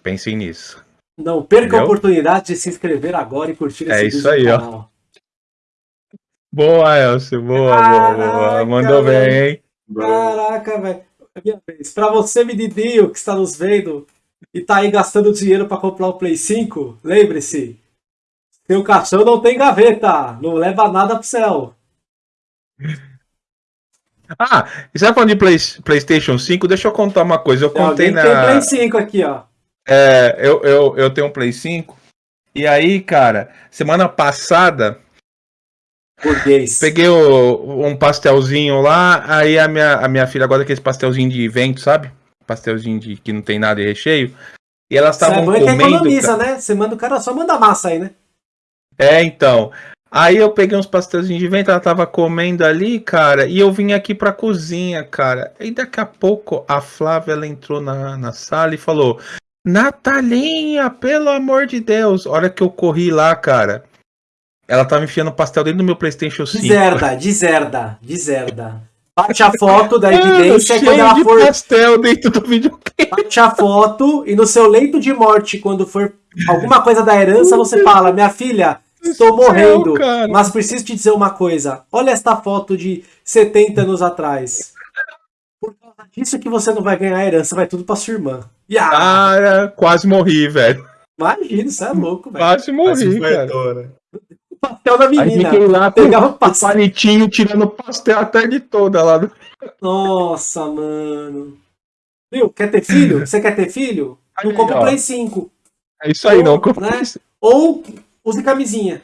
pensem nisso. Não perca a Entendeu? oportunidade de se inscrever agora e curtir É esse isso vídeo aí, no ó. canal. Boa, Elcio. Boa, boa, boa. Caraca, Mandou bem, velho. hein? Caraca, velho. É minha vez. Pra você, menino, que está nos vendo e tá aí gastando dinheiro pra comprar o Play 5, lembre-se. Seu caixão não tem gaveta. Não leva nada pro céu. Ah, e você tá falando de Play- PlayStation 5? Deixa eu contar uma coisa. Eu Tem contei que tem na. Play 5 aqui, ó. É, eu, eu, eu tenho um Play 5. E aí, cara, semana passada, Burguês. peguei o- um pastelzinho lá. Aí a minha, a minha filha gosta daqueles pastelzinho de evento, sabe? Pastelzinho de que não tem nada de recheio. E elas é estavam é que comendo. economiza, né? Você manda o cara só manda massa aí, né? É, então. Aí eu peguei uns pastelzinhos de vento, ela tava comendo ali, cara, e eu vim aqui pra cozinha, cara. E daqui a pouco a Flávia ela entrou na, na sala e falou: Natalinha, pelo amor de Deus. A hora que eu corri lá, cara, ela tava enfiando pastel dentro do meu PlayStation 5. Deserda, deserda, deserda. Bate a foto da Mano, evidência cheio quando ela for. pastel dentro do videogame. Bate a foto e no seu leito de morte, quando for alguma coisa da herança, você fala: Minha filha, estou morrendo, mas preciso te dizer uma coisa. Olha esta foto de 70 anos atrás. Causa disso que você não vai ganhar a herança, vai tudo pra sua irmã. E ah, Cara, quase morri, velho. imagina, isso é louco, velho. Quase morri, cara. O papel da Aí menina. fiquei lá Pegava o pastel. palitinho tirando pastel a tarde toda lá do Nossa, mano. Viu? Quer ter filho? Você quer ter filho? Não Aí, compra o. Play 5. É isso aí, não. Ou, né? Ou use camisinha.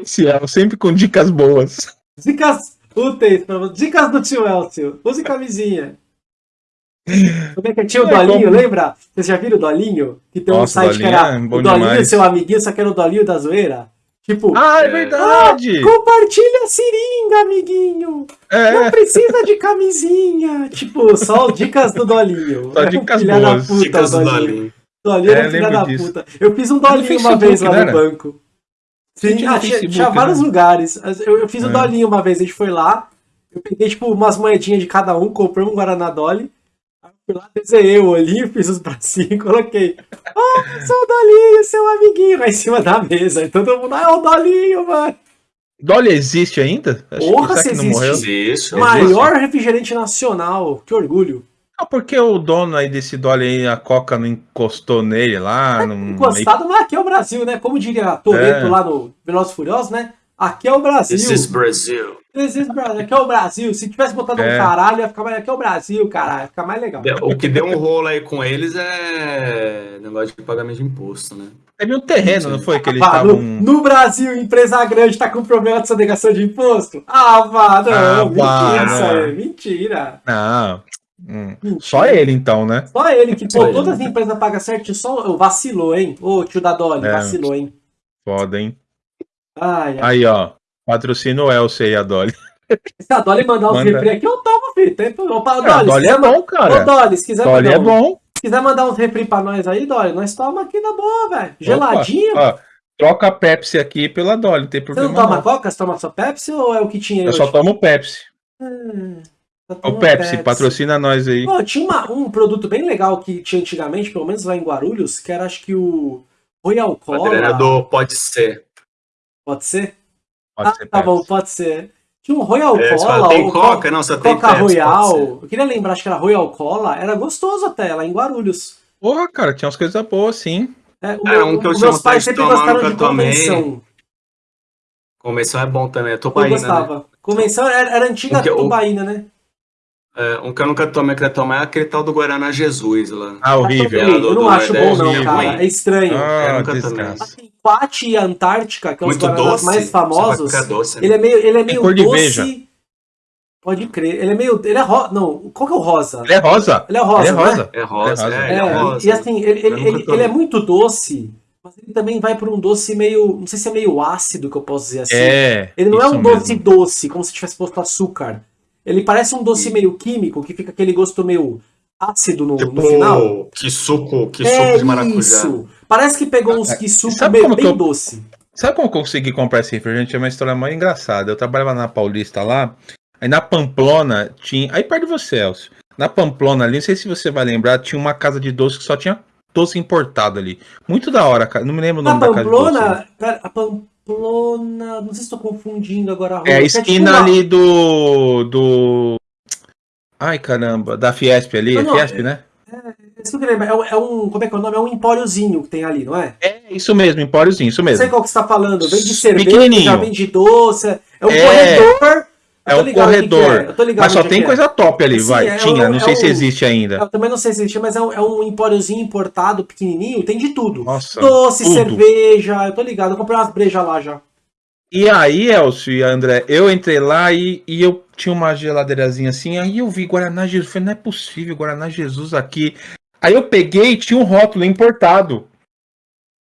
Esse é, sempre com dicas boas. Dicas úteis pra você. Dicas do tio Elcio. Use camisinha. Como é que é? Tinha o É, Dolinho, como- lembra? Vocês já viram o Dolinho? Que tem um Nossa, site que era é o Dolinho, demais. seu amiguinho, só que era o Dolinho da zoeira. Tipo, Ah, é verdade! compartilha a seringa, amiguinho. Não É, precisa de camisinha. Tipo, só dicas do Dolinho. Só dicas Filha da boas. puta, Dicas do Dolinho. Dolinho. É, era filha da disso. puta. Eu fiz um Dolinho uma Facebook, vez lá no era? banco. Sim, Tinha ah, tinha, Facebook, tinha vários né? lugares. Eu, eu fiz um É. Dolinho uma vez, a gente foi lá. Eu peguei, tipo, umas moedinhas de cada um, comprei um Guaraná Dolly. Aí eu fui lá, desenhei o olhinho, fiz os bracinhos, coloquei. Ah, sou o Dolinho, seu amiguinho, lá em cima da mesa. E todo mundo, ah, é o Dolinho, mano. Dolly existe ainda? Acho Porra, se que não existe. morreu? Existe. Maior refrigerante nacional. Que orgulho. Ah, porque o dono aí desse Dolly aí, a Coca não encostou nele lá. Não, Encostado, mas aqui é o Brasil, né? Como diria Toreto É. lá no Velozes e Furiosos, né? Aqui é o Brasil. This is Brazil. This is Brasil. Aqui é o Brasil. Se tivesse botado É. um caralho, ia ficar mais. Aqui é o Brasil, caralho. Ia ficar mais legal. O que deu um rolo aí com eles é negócio de pagamento de imposto, né? Teve um terreno, não foi? Que eles Ah, no, estavam. no Brasil, empresa grande tá com problema de sonegação de imposto? Ah, vá, não. Ah, mentira isso aí. Mentira. Não. Hum. Só ele, então, né? Só ele que, Só pô, todas as empresas pagam certinho. Só o vacilou, hein? Ô, tio da Dolly, É. vacilou, hein? Foda, hein? Ai, ai. Aí, ó. Patrocina o Elcio aí, a Dolly. Se a Dolly mandar uns Manda. refri aqui, eu tomo, filho. Tem... Opa, Dolly, Dolly se é quiser- bom, Ô, cara. Dolly, se quiser, Dolly mandar é um- bom. se quiser mandar uns refri pra nós aí, Dolly, nós toma aqui na boa, velho. Geladinho. Opa, ó, troca a Pepsi aqui pela Dolly, não tem Você problema não toma não. Coca? Você toma só Pepsi ou é o que tinha aí Eu só hoje? tomo Pepsi. Hum, só Ô toma Pepsi, patrocina nós aí. Pô, tinha uma- um produto bem legal que tinha antigamente, pelo menos lá em Guarulhos, que era acho que o Royal O é Cola. do Pode Ser. Pode ser? Pode ah, ser tá Pepsi. bom, pode ser. Tinha um Royal É, Cola, fala, tem ou Coca? Não, só tem Coca Pepsi, Royal. Eu queria lembrar, acho que era Royal Cola. Era gostoso até, lá em Guarulhos. Porra, cara, tinha umas coisas boas, sim. É, o É, meu- um que eu meus pais sempre gostaram de tomei. convenção. Convenção é bom também. É Eu tubaína, né? gostava. Convenção era, era antiga O que eu- tubaína, né? É, um que eu nunca tomei, queria tomar é aquele tal do Guaraná Jesus lá. Ah, horrível. Eu, eu não do acho bom, não, horrível. cara. É estranho. Ah, Eu nunca desgraça. Assim, Quat e Antártica, que é os Muito guaranás doce. mais famosos, ficar doce, né? ele é meio, ele é meio cor de doce. veja. Pode crer. Ele é meio. Ele é rosa. Não, qual que é o rosa? Ele é rosa. Ele é rosa. Ele é né? rosa. É rosa, É rosa. é, É, é rosa. e assim, ele, ele, ele, tomei. ele é muito doce, mas ele também vai por um doce meio. Não sei se é meio ácido que eu posso dizer assim. É. ele não é um doce mesmo. doce, como se tivesse posto açúcar. Ele parece um doce meio químico, que fica aquele gosto meio ácido no, Tipo, no final. que suco, que é suco de maracujá. isso. Parece que pegou uns Ah, que suco que bem eu- doce. Sabe como eu consegui comprar esse refrigerante? É uma história mais engraçada. Eu trabalhava na Paulista lá, aí na Pamplona tinha. Aí perto de você, Elcio. Na Pamplona ali, não sei se você vai lembrar, tinha uma casa de doce que só tinha doce importado ali. Muito da hora, cara. Não me lembro o nome da casa de doce. Pamplona. Pera, a Pamplona. Não sei se estou confundindo agora a rua. É a tipo esquina uma- ali do. do. Ai caramba, da Fiesp ali, Não, é não, Fiesp, né? Isso que eu lembro. É um, é um- Como é que é o nome? É um empóriozinho que tem ali, não é? É isso mesmo, Empóriozinho, isso Não sei mesmo. qual que você tá falando. Vende cerveja, Pequenininho. vende doce. É um É. corredor. É um o corredor. é, Mas só tem é. coisa top ali, Sim, vai. é Tinha, não é sei se um- existe ainda. Eu também não sei se existe, mas é um, é um empóriozinho importado, pequenininho. Tem de tudo. Nossa. Doce, tudo. cerveja. Eu tô ligado. Eu comprei umas brejas lá já. E aí, Elcio e André, eu entrei lá e, e eu tinha uma geladeirazinha assim, aí eu vi Guaraná Jesus. Falei, não é possível, Guaraná Jesus aqui. Aí eu peguei e tinha um rótulo importado.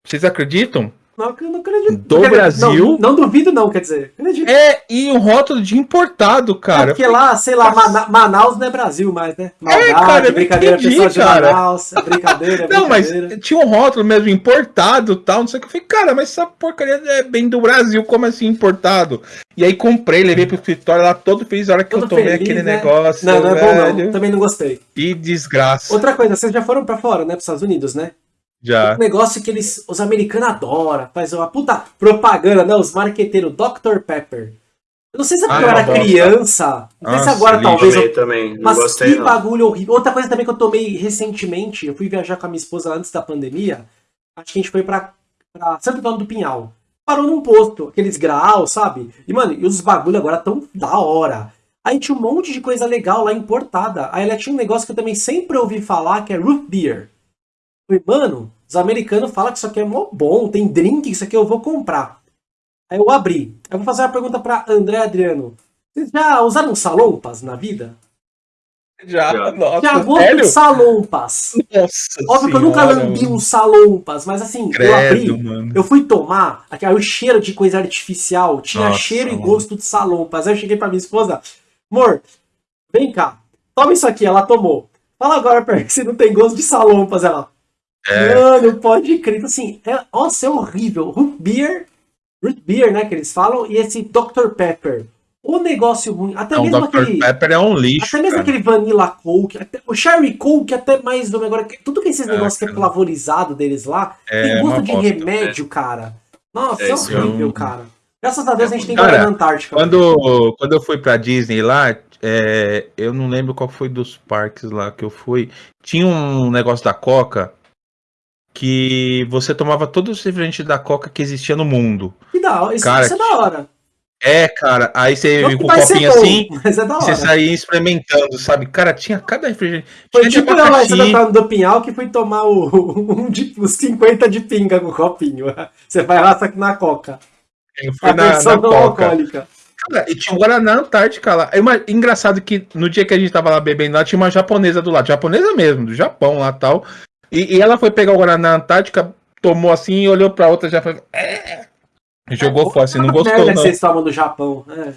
Vocês acreditam? Não, eu não acredito. Do Quer Brasil? Não, não duvido, não, quer dizer. Acredito. É, e um rótulo de importado, É cara. porque lá, sei lá, Mana- Manaus não é Brasil mais, né? Maldade, cara, eu não brincadeira, entendi, pessoal de cara. Manaus. É brincadeira, é Não, mas brincadeira. tinha um rótulo mesmo importado tal, não sei o que. Eu falei, cara, mas essa porcaria é bem do Brasil, como assim importado? E aí comprei, levei pro escritório lá todo feliz a hora que eu Todo tomei feliz, aquele né? negócio. Não, não é bom não. Também não gostei. Que desgraça. Outra coisa, vocês já foram pra fora, né? Pros Estados Unidos, né? Já. Um negócio que eles, os americanos adoram. Faz uma puta propaganda, né? Os marqueteiros Dr. Pepper. Eu não sei se é porque Ah, eu era criança. Não sei se Nossa, agora talvez eu Tomei também, não Mas gostei que não. bagulho horrível. Outra coisa também que eu tomei recentemente, eu fui viajar com a minha esposa antes da pandemia. Acho que a gente foi pra, pra Santo Antônio do Pinhal. Parou num posto, aqueles graus, sabe? E, mano, e os bagulho agora tão da hora. Aí tinha um monte de coisa legal lá importada. Aí ela tinha um negócio que eu também sempre ouvi falar, que é root beer. Eu falei, mano, os americanos falam que isso aqui é mó bom, tem drink, isso aqui eu vou comprar. Aí eu abri. Aí eu vou fazer uma pergunta pra André Adriano. Vocês já usaram salompas na vida? Já, Já. nossa, Tinha gosto sério? de salompas. Nossa Óbvio que eu nunca lambi mano. um salompas, mas assim, eu Credo, abri, mano. eu fui tomar, aqui, aí o cheiro de coisa artificial, tinha Nossa, cheiro e mano. gosto de salompas. Aí eu cheguei pra minha esposa, amor, vem cá, toma isso aqui, ela tomou. Fala agora pra mim se não tem gosto de salompas, ela. É. Mano, pode crer. Então, Assim, é, nossa, é horrível. Root beer, root beer, né, que eles falam, e esse Dr. Pepper. O negócio ruim, até Não, mesmo Dr. aquele... Pepper é um lixo. Até mesmo cara. aquele Vanilla Coke, até, o Sherry Coke até mais do agora. que- Tudo que esses É, negócios que é flavorizado deles lá, É tem gosto de bosta, remédio, cara. Nossa, é, É, é horrível, um- cara. Graças a Deus a gente tem Cara, Guaraná Antártica. Quando, quando eu fui pra Disney lá, é, eu não lembro qual foi dos parques lá que eu fui. Tinha um negócio da Coca que você tomava todos os refrigerantes da Coca que existia no mundo. Que da hora. Isso, Cara, isso é da hora. É, cara, aí você vinha com um copinho bom, assim, é você saía experimentando, sabe? Cara, tinha cada refrigerante. Foi tinha tipo eu lá Antônio do Pinhal que fui tomar o, um de, os 50 de pinga com o copinho. Você vai lá, só que na Coca. Eu fui A na, na Coca. alcoólica. Cara, e tinha um Guaraná Antártica lá. É uma- engraçado que no dia que a gente tava lá bebendo lá, tinha uma japonesa do lado. Japonesa mesmo, do Japão lá tal. E, e ela foi pegar o Guaraná Antártica, tomou assim e olhou pra outra já foi. É. Jogou fora assim, não gostou que não. vocês tomam do Japão. É.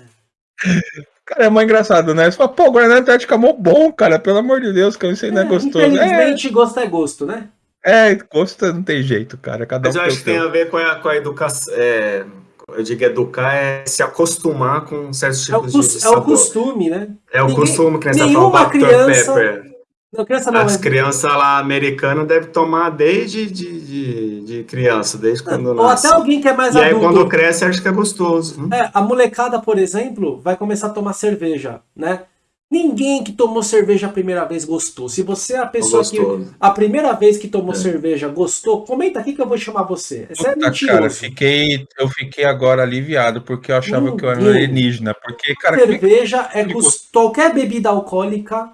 Cara, é mais engraçado, né? Você fala, pô, Guaraná Antártica é mó bom, cara. Pelo amor de Deus, que eu não sei, não é gostoso. Infelizmente, é... gosto é gosto, né? É, gosto não tem jeito, cara. Cada Mas um eu acho que tem a ver com a, com a educação. É, eu digo educar é se acostumar com certos tipos é o, de, de sabor. É o costume, né? É o Ninguém, costume que fala, Dr. criança... Pepper. Não, criança não, As é... crianças lá americanas devem tomar desde de, de, de criança, desde quando Ou nasce. até alguém que é mais e adulto. E aí quando cresce acha que é gostoso. Né? É, a molecada, por exemplo, vai começar a tomar cerveja, né? Ninguém que tomou cerveja a primeira vez gostou. Se você é a pessoa que a primeira vez que tomou é. cerveja gostou, comenta aqui que eu vou chamar você. Isso é mentiroso. Cara, fiquei, eu fiquei agora aliviado porque eu achava Ninguém. que eu era alienígena. Porque, cara, cerveja é qualquer bebida alcoólica,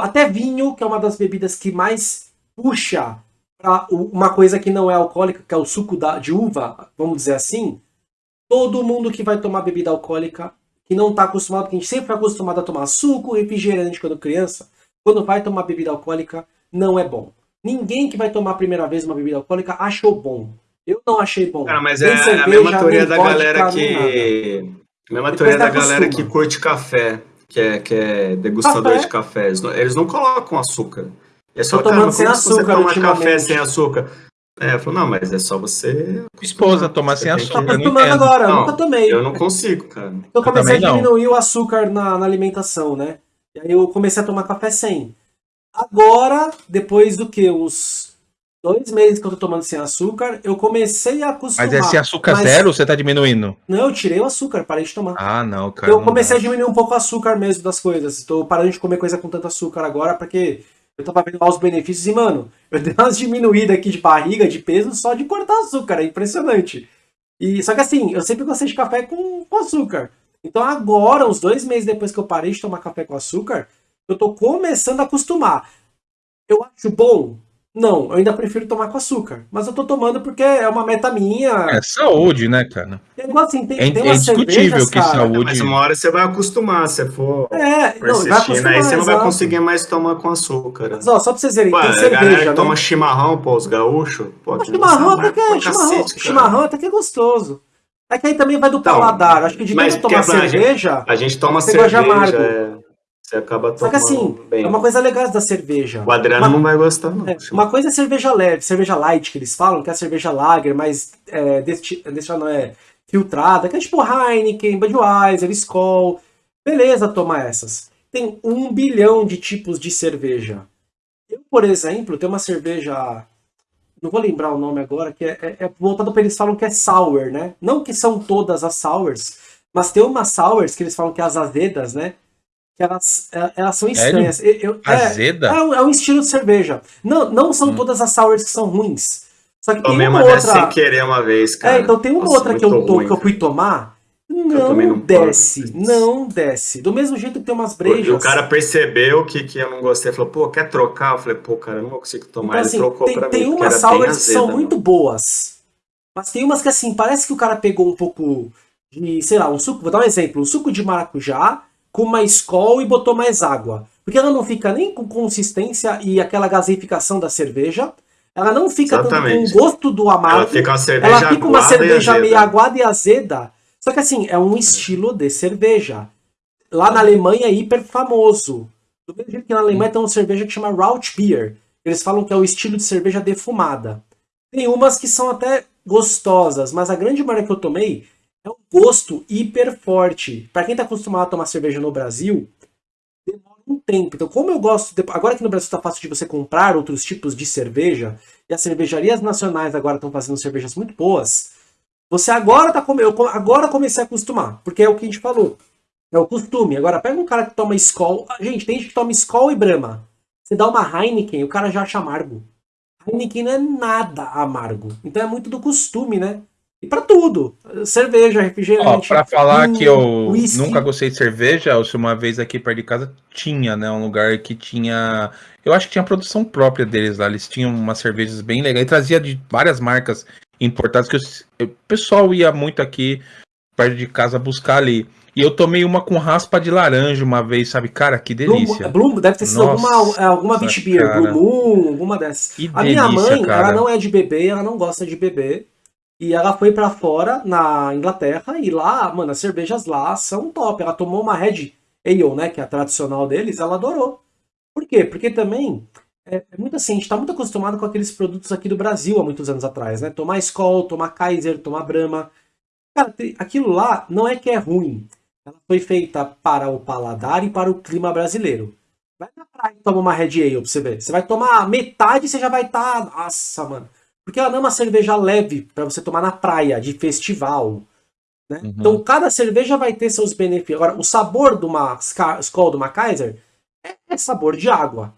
até vinho, que é uma das bebidas que mais puxa para uma coisa que não é alcoólica, que é o suco da, de uva, vamos dizer assim. Todo mundo que vai tomar bebida alcoólica que não está acostumado, porque a gente sempre foi acostumado a tomar suco, refrigerante quando criança, quando vai tomar bebida alcoólica, não é bom. Ninguém que vai tomar a primeira vez uma bebida alcoólica achou bom. Eu não achei bom. Ah, mas é cerveja, a mesma teoria da galera que. A mesma teoria da galera que curte café, que é, que é degustador café? de café. Eles não colocam açúcar. É só, cara, como sem açúcar, você toma café sem açúcar? É, falou, não, mas é só você. Esposa, tomar sem açúcar. Tô acostumando agora, não, nunca tomei. Eu não consigo, cara. Eu comecei eu a diminuir não. o açúcar na, na, alimentação, né? E aí eu comecei a tomar café sem. Agora, depois do que? Uns dois meses que eu tô tomando sem açúcar, eu comecei a acostumar. Mas é sem açúcar mas... zero ou você tá diminuindo? Não, eu tirei o açúcar, parei de tomar. Ah, não, cara. Eu comecei dá. a diminuir um pouco o açúcar mesmo das coisas. Tô parando de comer coisa com tanto açúcar agora, porque eu tava vendo lá os benefícios e, mano, eu dei umas diminuídas aqui de barriga, de peso, só de cortar açúcar. É impressionante. E, só que assim, eu sempre gostei de café com, com açúcar. Então agora, uns dois meses depois que eu parei de tomar café com açúcar, eu tô começando a acostumar. Eu acho bom? Não, eu ainda prefiro tomar com açúcar. Mas eu tô tomando porque é uma meta minha. É saúde, né, cara? É igual assim, tem, é, tem é indiscutível que cara, saúde. Mas uma hora você vai acostumar, se for é, não, aí você não vai conseguir mais tomar com açúcar. Mas, ó, só pra vocês verem, Ué, tem cerveja. Né? toma chimarrão, pô, os gaúchos. Pô, chimarrão até que é, chimarrão, cacete, chimarrão até que é gostoso. É que aí também vai do então, paladar. Acho que de tanto tomar cerveja. A gente toma cerveja. Você acaba tomando Só que assim, bem. é uma coisa legal da cerveja. O Adriano uma, não vai gostar, não. É, uma coisa é cerveja leve, cerveja light, que eles falam, que é a cerveja lager, mas é, deste, deste não é filtrada, que é tipo Heineken, Budweiser, Skol. Beleza tomar essas. Tem um bilhão de tipos de cerveja. Eu, por exemplo, tenho uma cerveja... Não vou lembrar o nome agora, que é, é, é voltado para eles falam que é sour, né? Não que são todas as sours, mas tem umas sours que eles falam que é as azedas, né? Que elas, é, elas são estranhas. Eu, eu, é, Azeda? É, é, um estilo de cerveja. Não, não são hum. todas as sours que são ruins. Só que Tomei tem uma, uma outra... sem querer uma vez, cara. É, então tem uma Nossa, outra que eu, ruim, que eu fui tomar. Não, não desce, não desce. Do mesmo jeito que tem umas brejas. E o cara percebeu que, que eu não gostei, falou, pô, quer trocar? Eu falei, pô, cara, eu não consigo tomar. Então, assim, Ele trocou tem, pra tem mim. Tem umas sours que são muito boas. Mas tem umas que, assim, parece que o cara pegou um pouco de, sei lá, um suco. Vou dar um exemplo: um suco de maracujá com mais Skol e botou mais água. Porque ela não fica nem com consistência e aquela gasificação da cerveja. Ela não fica com o gosto do amargo. Ela fica uma cerveja, ela fica uma cerveja meio aguada e azeda. Só que assim, é um estilo de cerveja. Lá na Alemanha é hiper famoso. Do mesmo jeito que na Alemanha tem uma cerveja que chama Raut Beer. Eles falam que é o estilo de cerveja defumada. Tem umas que são até gostosas, mas a grande maioria que eu tomei é um gosto hiper forte. Para quem está acostumado a tomar cerveja no Brasil, demora um tempo. Então, como eu gosto. De... Agora que no Brasil está fácil de você comprar outros tipos de cerveja, e as cervejarias nacionais agora estão fazendo cervejas muito boas, você agora tá com... Eu agora comecei a acostumar, porque é o que a gente falou. É o costume. Agora, pega um cara que toma Skol. Gente, tem gente que toma Skol e Brahma. Você dá uma Heineken, o cara já acha amargo. Heineken não é nada amargo. Então é muito do costume, né? E para tudo. Cerveja, refrigerante. Para falar vinho, que eu whisky. nunca gostei de cerveja, uma vez aqui perto de casa tinha, né? Um lugar que tinha. Eu acho que tinha produção própria deles lá. Eles tinham umas cervejas bem legais. E trazia de várias marcas importadas que o pessoal ia muito aqui perto de casa buscar ali. E eu tomei uma com raspa de laranja uma vez, sabe? Cara, que delícia. Bloom, Bloom deve ter sido Nossa, alguma, é, alguma Beach Beer, Blue Moon, alguma dessas. Que a delícia, minha mãe, cara. ela não é de beber, ela não gosta de beber. E ela foi para fora, na Inglaterra, e lá, mano, as cervejas lá são top. Ela tomou uma Red Ale, né, que é a tradicional deles, ela adorou. Por quê? Porque também é, é muito assim, a gente está muito acostumado com aqueles produtos aqui do Brasil há muitos anos atrás, né? Tomar Skol, tomar Kaiser, tomar Brahma. Cara, aquilo lá não é que é ruim. Ela foi feita para o paladar e para o clima brasileiro. Vai na praia e toma uma Red Ale pra você ver. Você vai tomar metade e você já vai estar... Tá... Nossa, mano. Porque ela não é uma cerveja leve para você tomar na praia, de festival. Né? Uhum. Então cada cerveja vai ter seus benefícios. Agora, o sabor de uma Skol, de uma Kaiser, é, é sabor de água.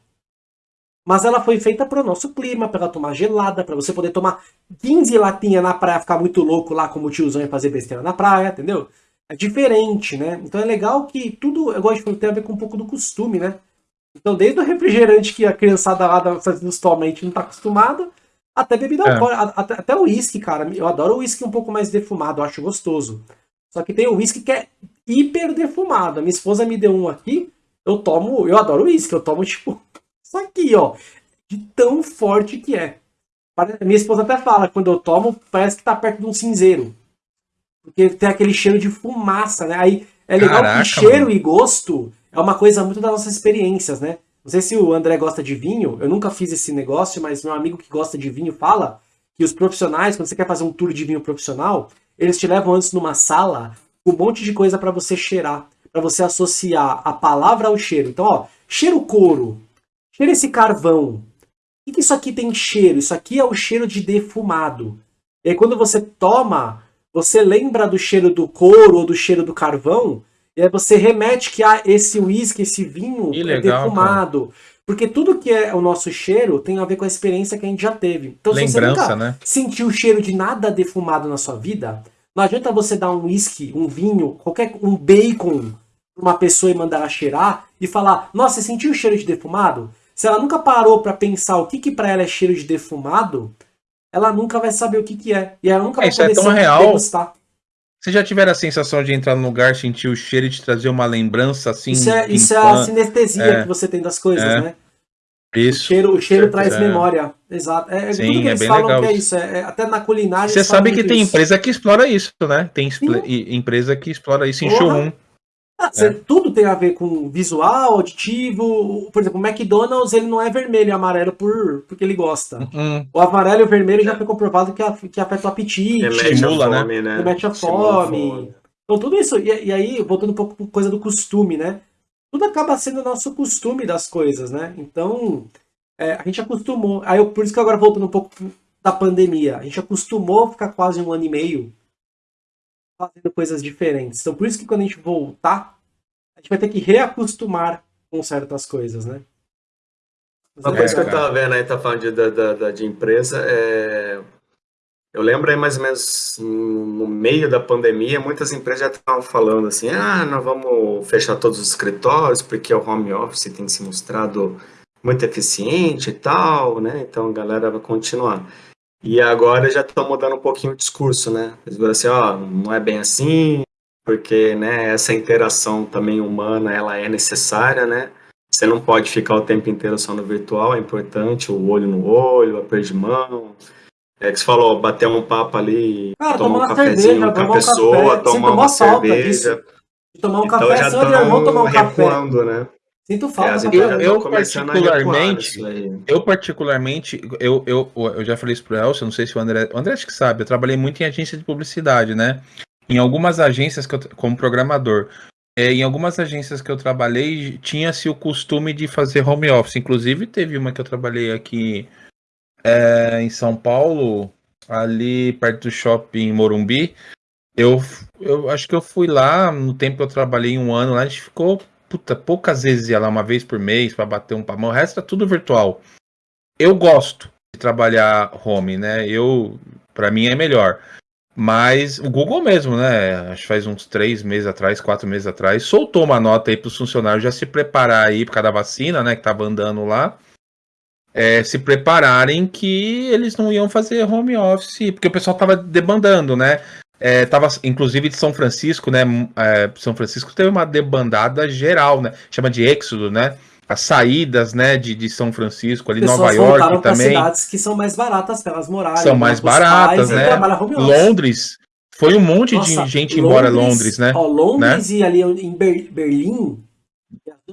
Mas ela foi feita para o nosso clima, para ela tomar gelada, para você poder tomar 15 latinhas na praia, ficar muito louco lá como o tiozão e fazer besteira na praia, entendeu? É diferente, né? Então é legal que tudo, eu gosto de tem a ver com um pouco do costume, né? Então desde o refrigerante que a criançada lá da atualmente não está acostumada, até bebida é. alcoólica, até, até o uísque, cara. Eu adoro o uísque um pouco mais defumado, eu acho gostoso. Só que tem o uísque que é hiper defumado. A minha esposa me deu um aqui, eu tomo, eu adoro uísque, eu tomo tipo isso aqui, ó. De tão forte que é. Minha esposa até fala, quando eu tomo, parece que tá perto de um cinzeiro. Porque tem aquele cheiro de fumaça, né? Aí é legal Caraca, que cheiro mano. e gosto é uma coisa muito das nossas experiências, né? Não sei se o André gosta de vinho, eu nunca fiz esse negócio, mas meu amigo que gosta de vinho fala que os profissionais, quando você quer fazer um tour de vinho profissional, eles te levam antes numa sala com um monte de coisa para você cheirar, para você associar a palavra ao cheiro. Então, ó, cheiro couro, cheira esse carvão. O que isso aqui tem cheiro? Isso aqui é o cheiro de defumado. E aí quando você toma, você lembra do cheiro do couro ou do cheiro do carvão, e aí você remete que ah, esse uísque, esse vinho que é legal, defumado. Cara. Porque tudo que é o nosso cheiro tem a ver com a experiência que a gente já teve. Então, Lembrança, se você nunca né? sentiu o cheiro de nada defumado na sua vida, não adianta você dar um uísque, um vinho, qualquer um bacon para uma pessoa e mandar ela cheirar e falar: Nossa, você sentiu o cheiro de defumado? Se ela nunca parou para pensar o que, que para ela é cheiro de defumado, ela nunca vai saber o que, que é. E ela nunca é, vai poder é tão real. degustar. Vocês já tiveram a sensação de entrar num lugar, sentir o cheiro e te trazer uma lembrança assim? Isso é, isso é a sinestesia é, que você tem das coisas, é, né? Isso. O cheiro, o cheiro traz é. memória. Exato. É, Sim, tudo que eles falam legal. que é isso. É, é, até na culinária. Você sabe que tem isso. empresa que explora isso, né? Tem empresa que explora isso em showroom. Ah, é. Tudo tem a ver com visual, auditivo. Por exemplo, o McDonald's ele não é vermelho e amarelo por, porque ele gosta. Uhum. O amarelo e o vermelho já foi comprovado que, a, que afeta o apetite. Estimula, né? Fome, né? Remete a fome. Então tudo isso, e, e, aí, voltando um pouco com coisa do costume, né? Tudo acaba sendo nosso costume das coisas, né? Então, é, a gente acostumou. Aí, por isso que agora voltando um pouco da pandemia, a gente acostumou a ficar quase um ano e meio fazendo coisas diferentes. Então, por isso que quando a gente voltar, a gente vai ter que reacostumar com certas coisas, né? Uma coisa que eu estava vendo aí, tá falando de, de, de empresa, é... eu lembro aí mais ou menos no meio da pandemia, muitas empresas já estavam falando assim, ah, nós vamos fechar todos os escritórios porque o home office tem se mostrado muito eficiente e tal, né? Então a galera vai continuar. E agora já estão mudando um pouquinho o discurso, né? Eles viram assim, ó, não é bem assim, porque, né, essa interação também humana, ela é necessária, né? Você não pode ficar o tempo inteiro só no virtual, é importante, o olho no olho, a perder de mão. É que você falou, bater um papo ali, Cara, tomar um cafezinho cerveja, com a pessoa, café, tomar uma cerveja. Tomar um então café, seu irmão tomar um recuando, café. né? Sinto falta. É, eu, eu particularmente, eu particularmente, eu, eu, eu já falei isso pro Elcio, não sei se o André, o André acho que sabe, eu trabalhei muito em agência de publicidade, né? Em algumas agências que eu, como programador, é, em algumas agências que eu trabalhei, tinha-se o costume de fazer home office. Inclusive, teve uma que eu trabalhei aqui é, em São Paulo, ali perto do shopping Morumbi. Eu, eu acho que eu fui lá, no tempo que eu trabalhei um ano lá, a gente ficou puta, poucas vezes ia lá uma vez por mês para bater um papo. O resto é tudo virtual. Eu gosto de trabalhar home, né? Eu, para mim é melhor. Mas o Google mesmo, né? Acho que faz uns três meses atrás, quatro meses atrás, soltou uma nota aí para os funcionários já se preparar aí por causa da vacina, né? Que tava andando lá. É, se prepararem que eles não iam fazer home office, porque o pessoal tava demandando, né? É, tava, inclusive de São Francisco, né? É, São Francisco teve uma debandada geral, né? Chama de êxodo, né? As saídas, né, de, de São Francisco, ali Nova York também. cidades que são mais baratas para elas morarem. São mais baratas, né? Londres. Foi um monte Nossa, de gente Londres, embora Londres, né? Ó, Londres né? e ali em Berlim,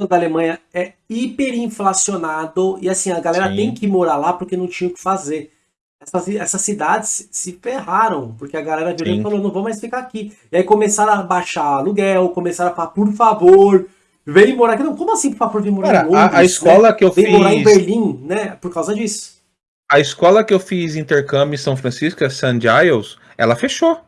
da Alemanha é hiperinflacionado e assim, a galera Sim. tem que morar lá porque não tinha o que fazer. Essas, essas cidades se ferraram, porque a galera virou e falou, não vou mais ficar aqui. E aí começaram a baixar aluguel, começaram a falar, por favor, vem morar aqui. Não, como assim, por favor, vem morar Cara, em Londres? A, a escola né? que eu vem fiz... morar em Berlim, né? Por causa disso. A escola que eu fiz intercâmbio em São Francisco, a St. Giles, ela fechou.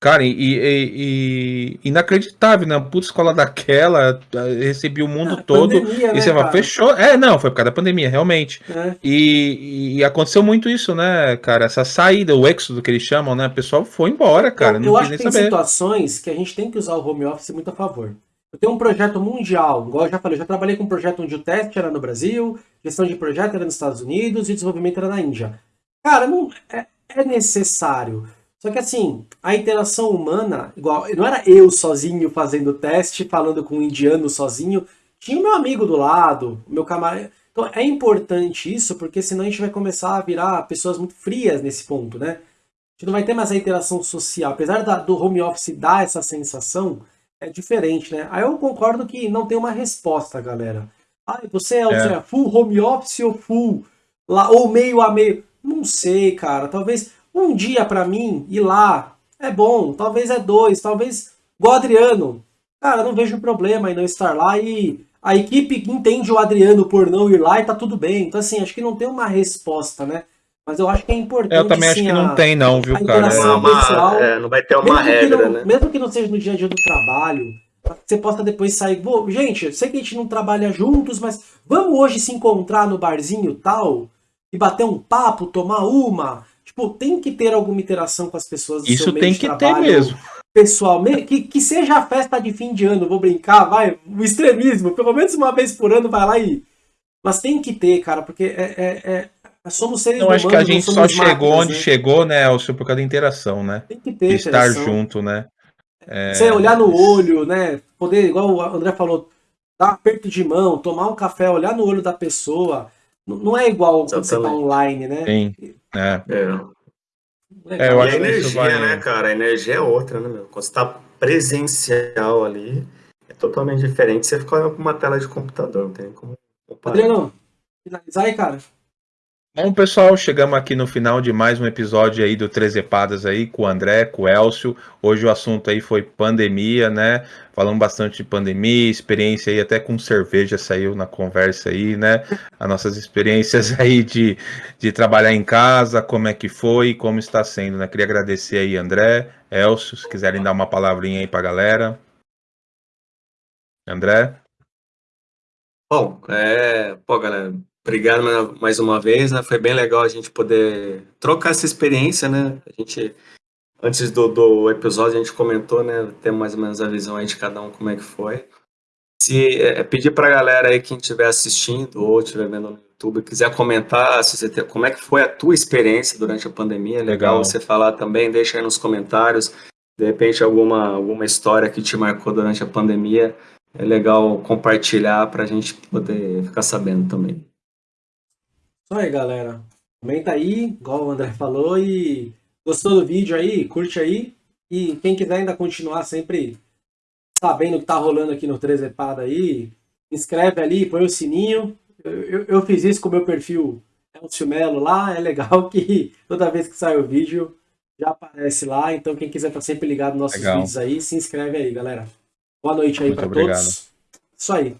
Cara, e, e, e, inacreditável, né? Puta escola daquela, recebi o mundo é, todo. Pandemia, e né, você fala, fechou. É, não, foi por causa da pandemia, realmente. É. E, e, aconteceu muito isso, né, cara? Essa saída, o êxodo que eles chamam, né? O pessoal foi embora, cara. Eu, não eu acho que tem saber. situações que a gente tem que usar o home office muito a favor. Eu tenho um projeto mundial, igual eu já falei, eu já trabalhei com um projeto onde o teste era no Brasil, gestão de projeto era nos Estados Unidos e desenvolvimento era na Índia. Cara, não é, é necessário. Só que assim, a interação humana, igual, não era eu sozinho fazendo teste, falando com um indiano sozinho, tinha o meu amigo do lado, o meu camarada. Então é importante isso, porque senão a gente vai começar a virar pessoas muito frias nesse ponto, né? A gente não vai ter mais a interação social. Apesar da, do home office dar essa sensação, é diferente, né? Aí eu concordo que não tem uma resposta, galera. Ah, você é, é. full home office ou full, lá, ou meio a meio? Não sei, cara. Talvez um dia para mim ir lá é bom, talvez é dois, talvez igual o Adriano. Cara, não vejo problema em não estar lá e a equipe entende o Adriano por não ir lá e tá tudo bem. Então, assim, acho que não tem uma resposta, né? Mas eu acho que é importante. Eu também acho que não tem, não, viu, cara? Não, uma, é, não vai ter uma regra, não, né? Mesmo que não seja no dia a dia do trabalho, você possa depois sair. gente, sei que a gente não trabalha juntos, mas vamos hoje se encontrar no barzinho tal e bater um papo, tomar uma. Tipo, tem que ter alguma interação com as pessoas do Isso tem que ter mesmo. Pessoal, que, que seja a festa de fim de ano, vou brincar, vai, o extremismo, pelo menos uma vez por ano vai lá e. Mas tem que ter, cara, porque é, é, é somos seres humanos. Eu acho que a gente só chegou máquinas, onde né? chegou, né, Elcio, por causa da interação, né? Tem que ter. De estar junto, né? É... Você olhar no olho, né? Poder, igual o André falou, dar um aperto de mão, tomar um café, olhar no olho da pessoa. Não é igual quando você tá online, né? Sim. É. é. é eu acho e a energia, vai... né, cara? A energia é outra, né, meu? Quando você tá presencial ali, é totalmente diferente. Você fica olhando pra uma tela de computador, não tem como comparar. Adriano, finalizar aí, cara. Bom, pessoal, chegamos aqui no final de mais um episódio aí do Três Epadas aí com o André, com o Elcio. Hoje o assunto aí foi pandemia, né? Falamos bastante de pandemia, experiência aí até com cerveja saiu na conversa aí, né? As nossas experiências aí de, de trabalhar em casa, como é que foi, como está sendo, né? Queria agradecer aí, André, Elcio, se quiserem dar uma palavrinha aí pra galera. André? Bom, é... Pô, galera, Obrigado mais uma vez, né? Foi bem legal a gente poder trocar essa experiência, né? A gente, antes do, do episódio, a gente comentou, né? Ter mais ou menos a visão aí de cada um, como é que foi. Se é, pedir para a galera aí, quem estiver assistindo ou estiver vendo no YouTube, quiser comentar se como é que foi a tua experiência durante a pandemia, é legal, legal você falar também, deixa aí nos comentários, de repente alguma, alguma história que te marcou durante a pandemia, é legal compartilhar para a gente poder ficar sabendo também. Isso aí, galera. Comenta aí, igual o André falou, e gostou do vídeo aí, curte aí. E quem quiser ainda continuar sempre sabendo o que tá rolando aqui no 3 Epada aí, inscreve ali, põe o sininho. Eu, eu, eu fiz isso com o meu perfil Elcio Melo lá, é legal que toda vez que sai o vídeo já aparece lá. Então quem quiser estar tá sempre ligado nos nossos legal. vídeos aí, se inscreve aí, galera. Boa noite aí para todos. Isso aí.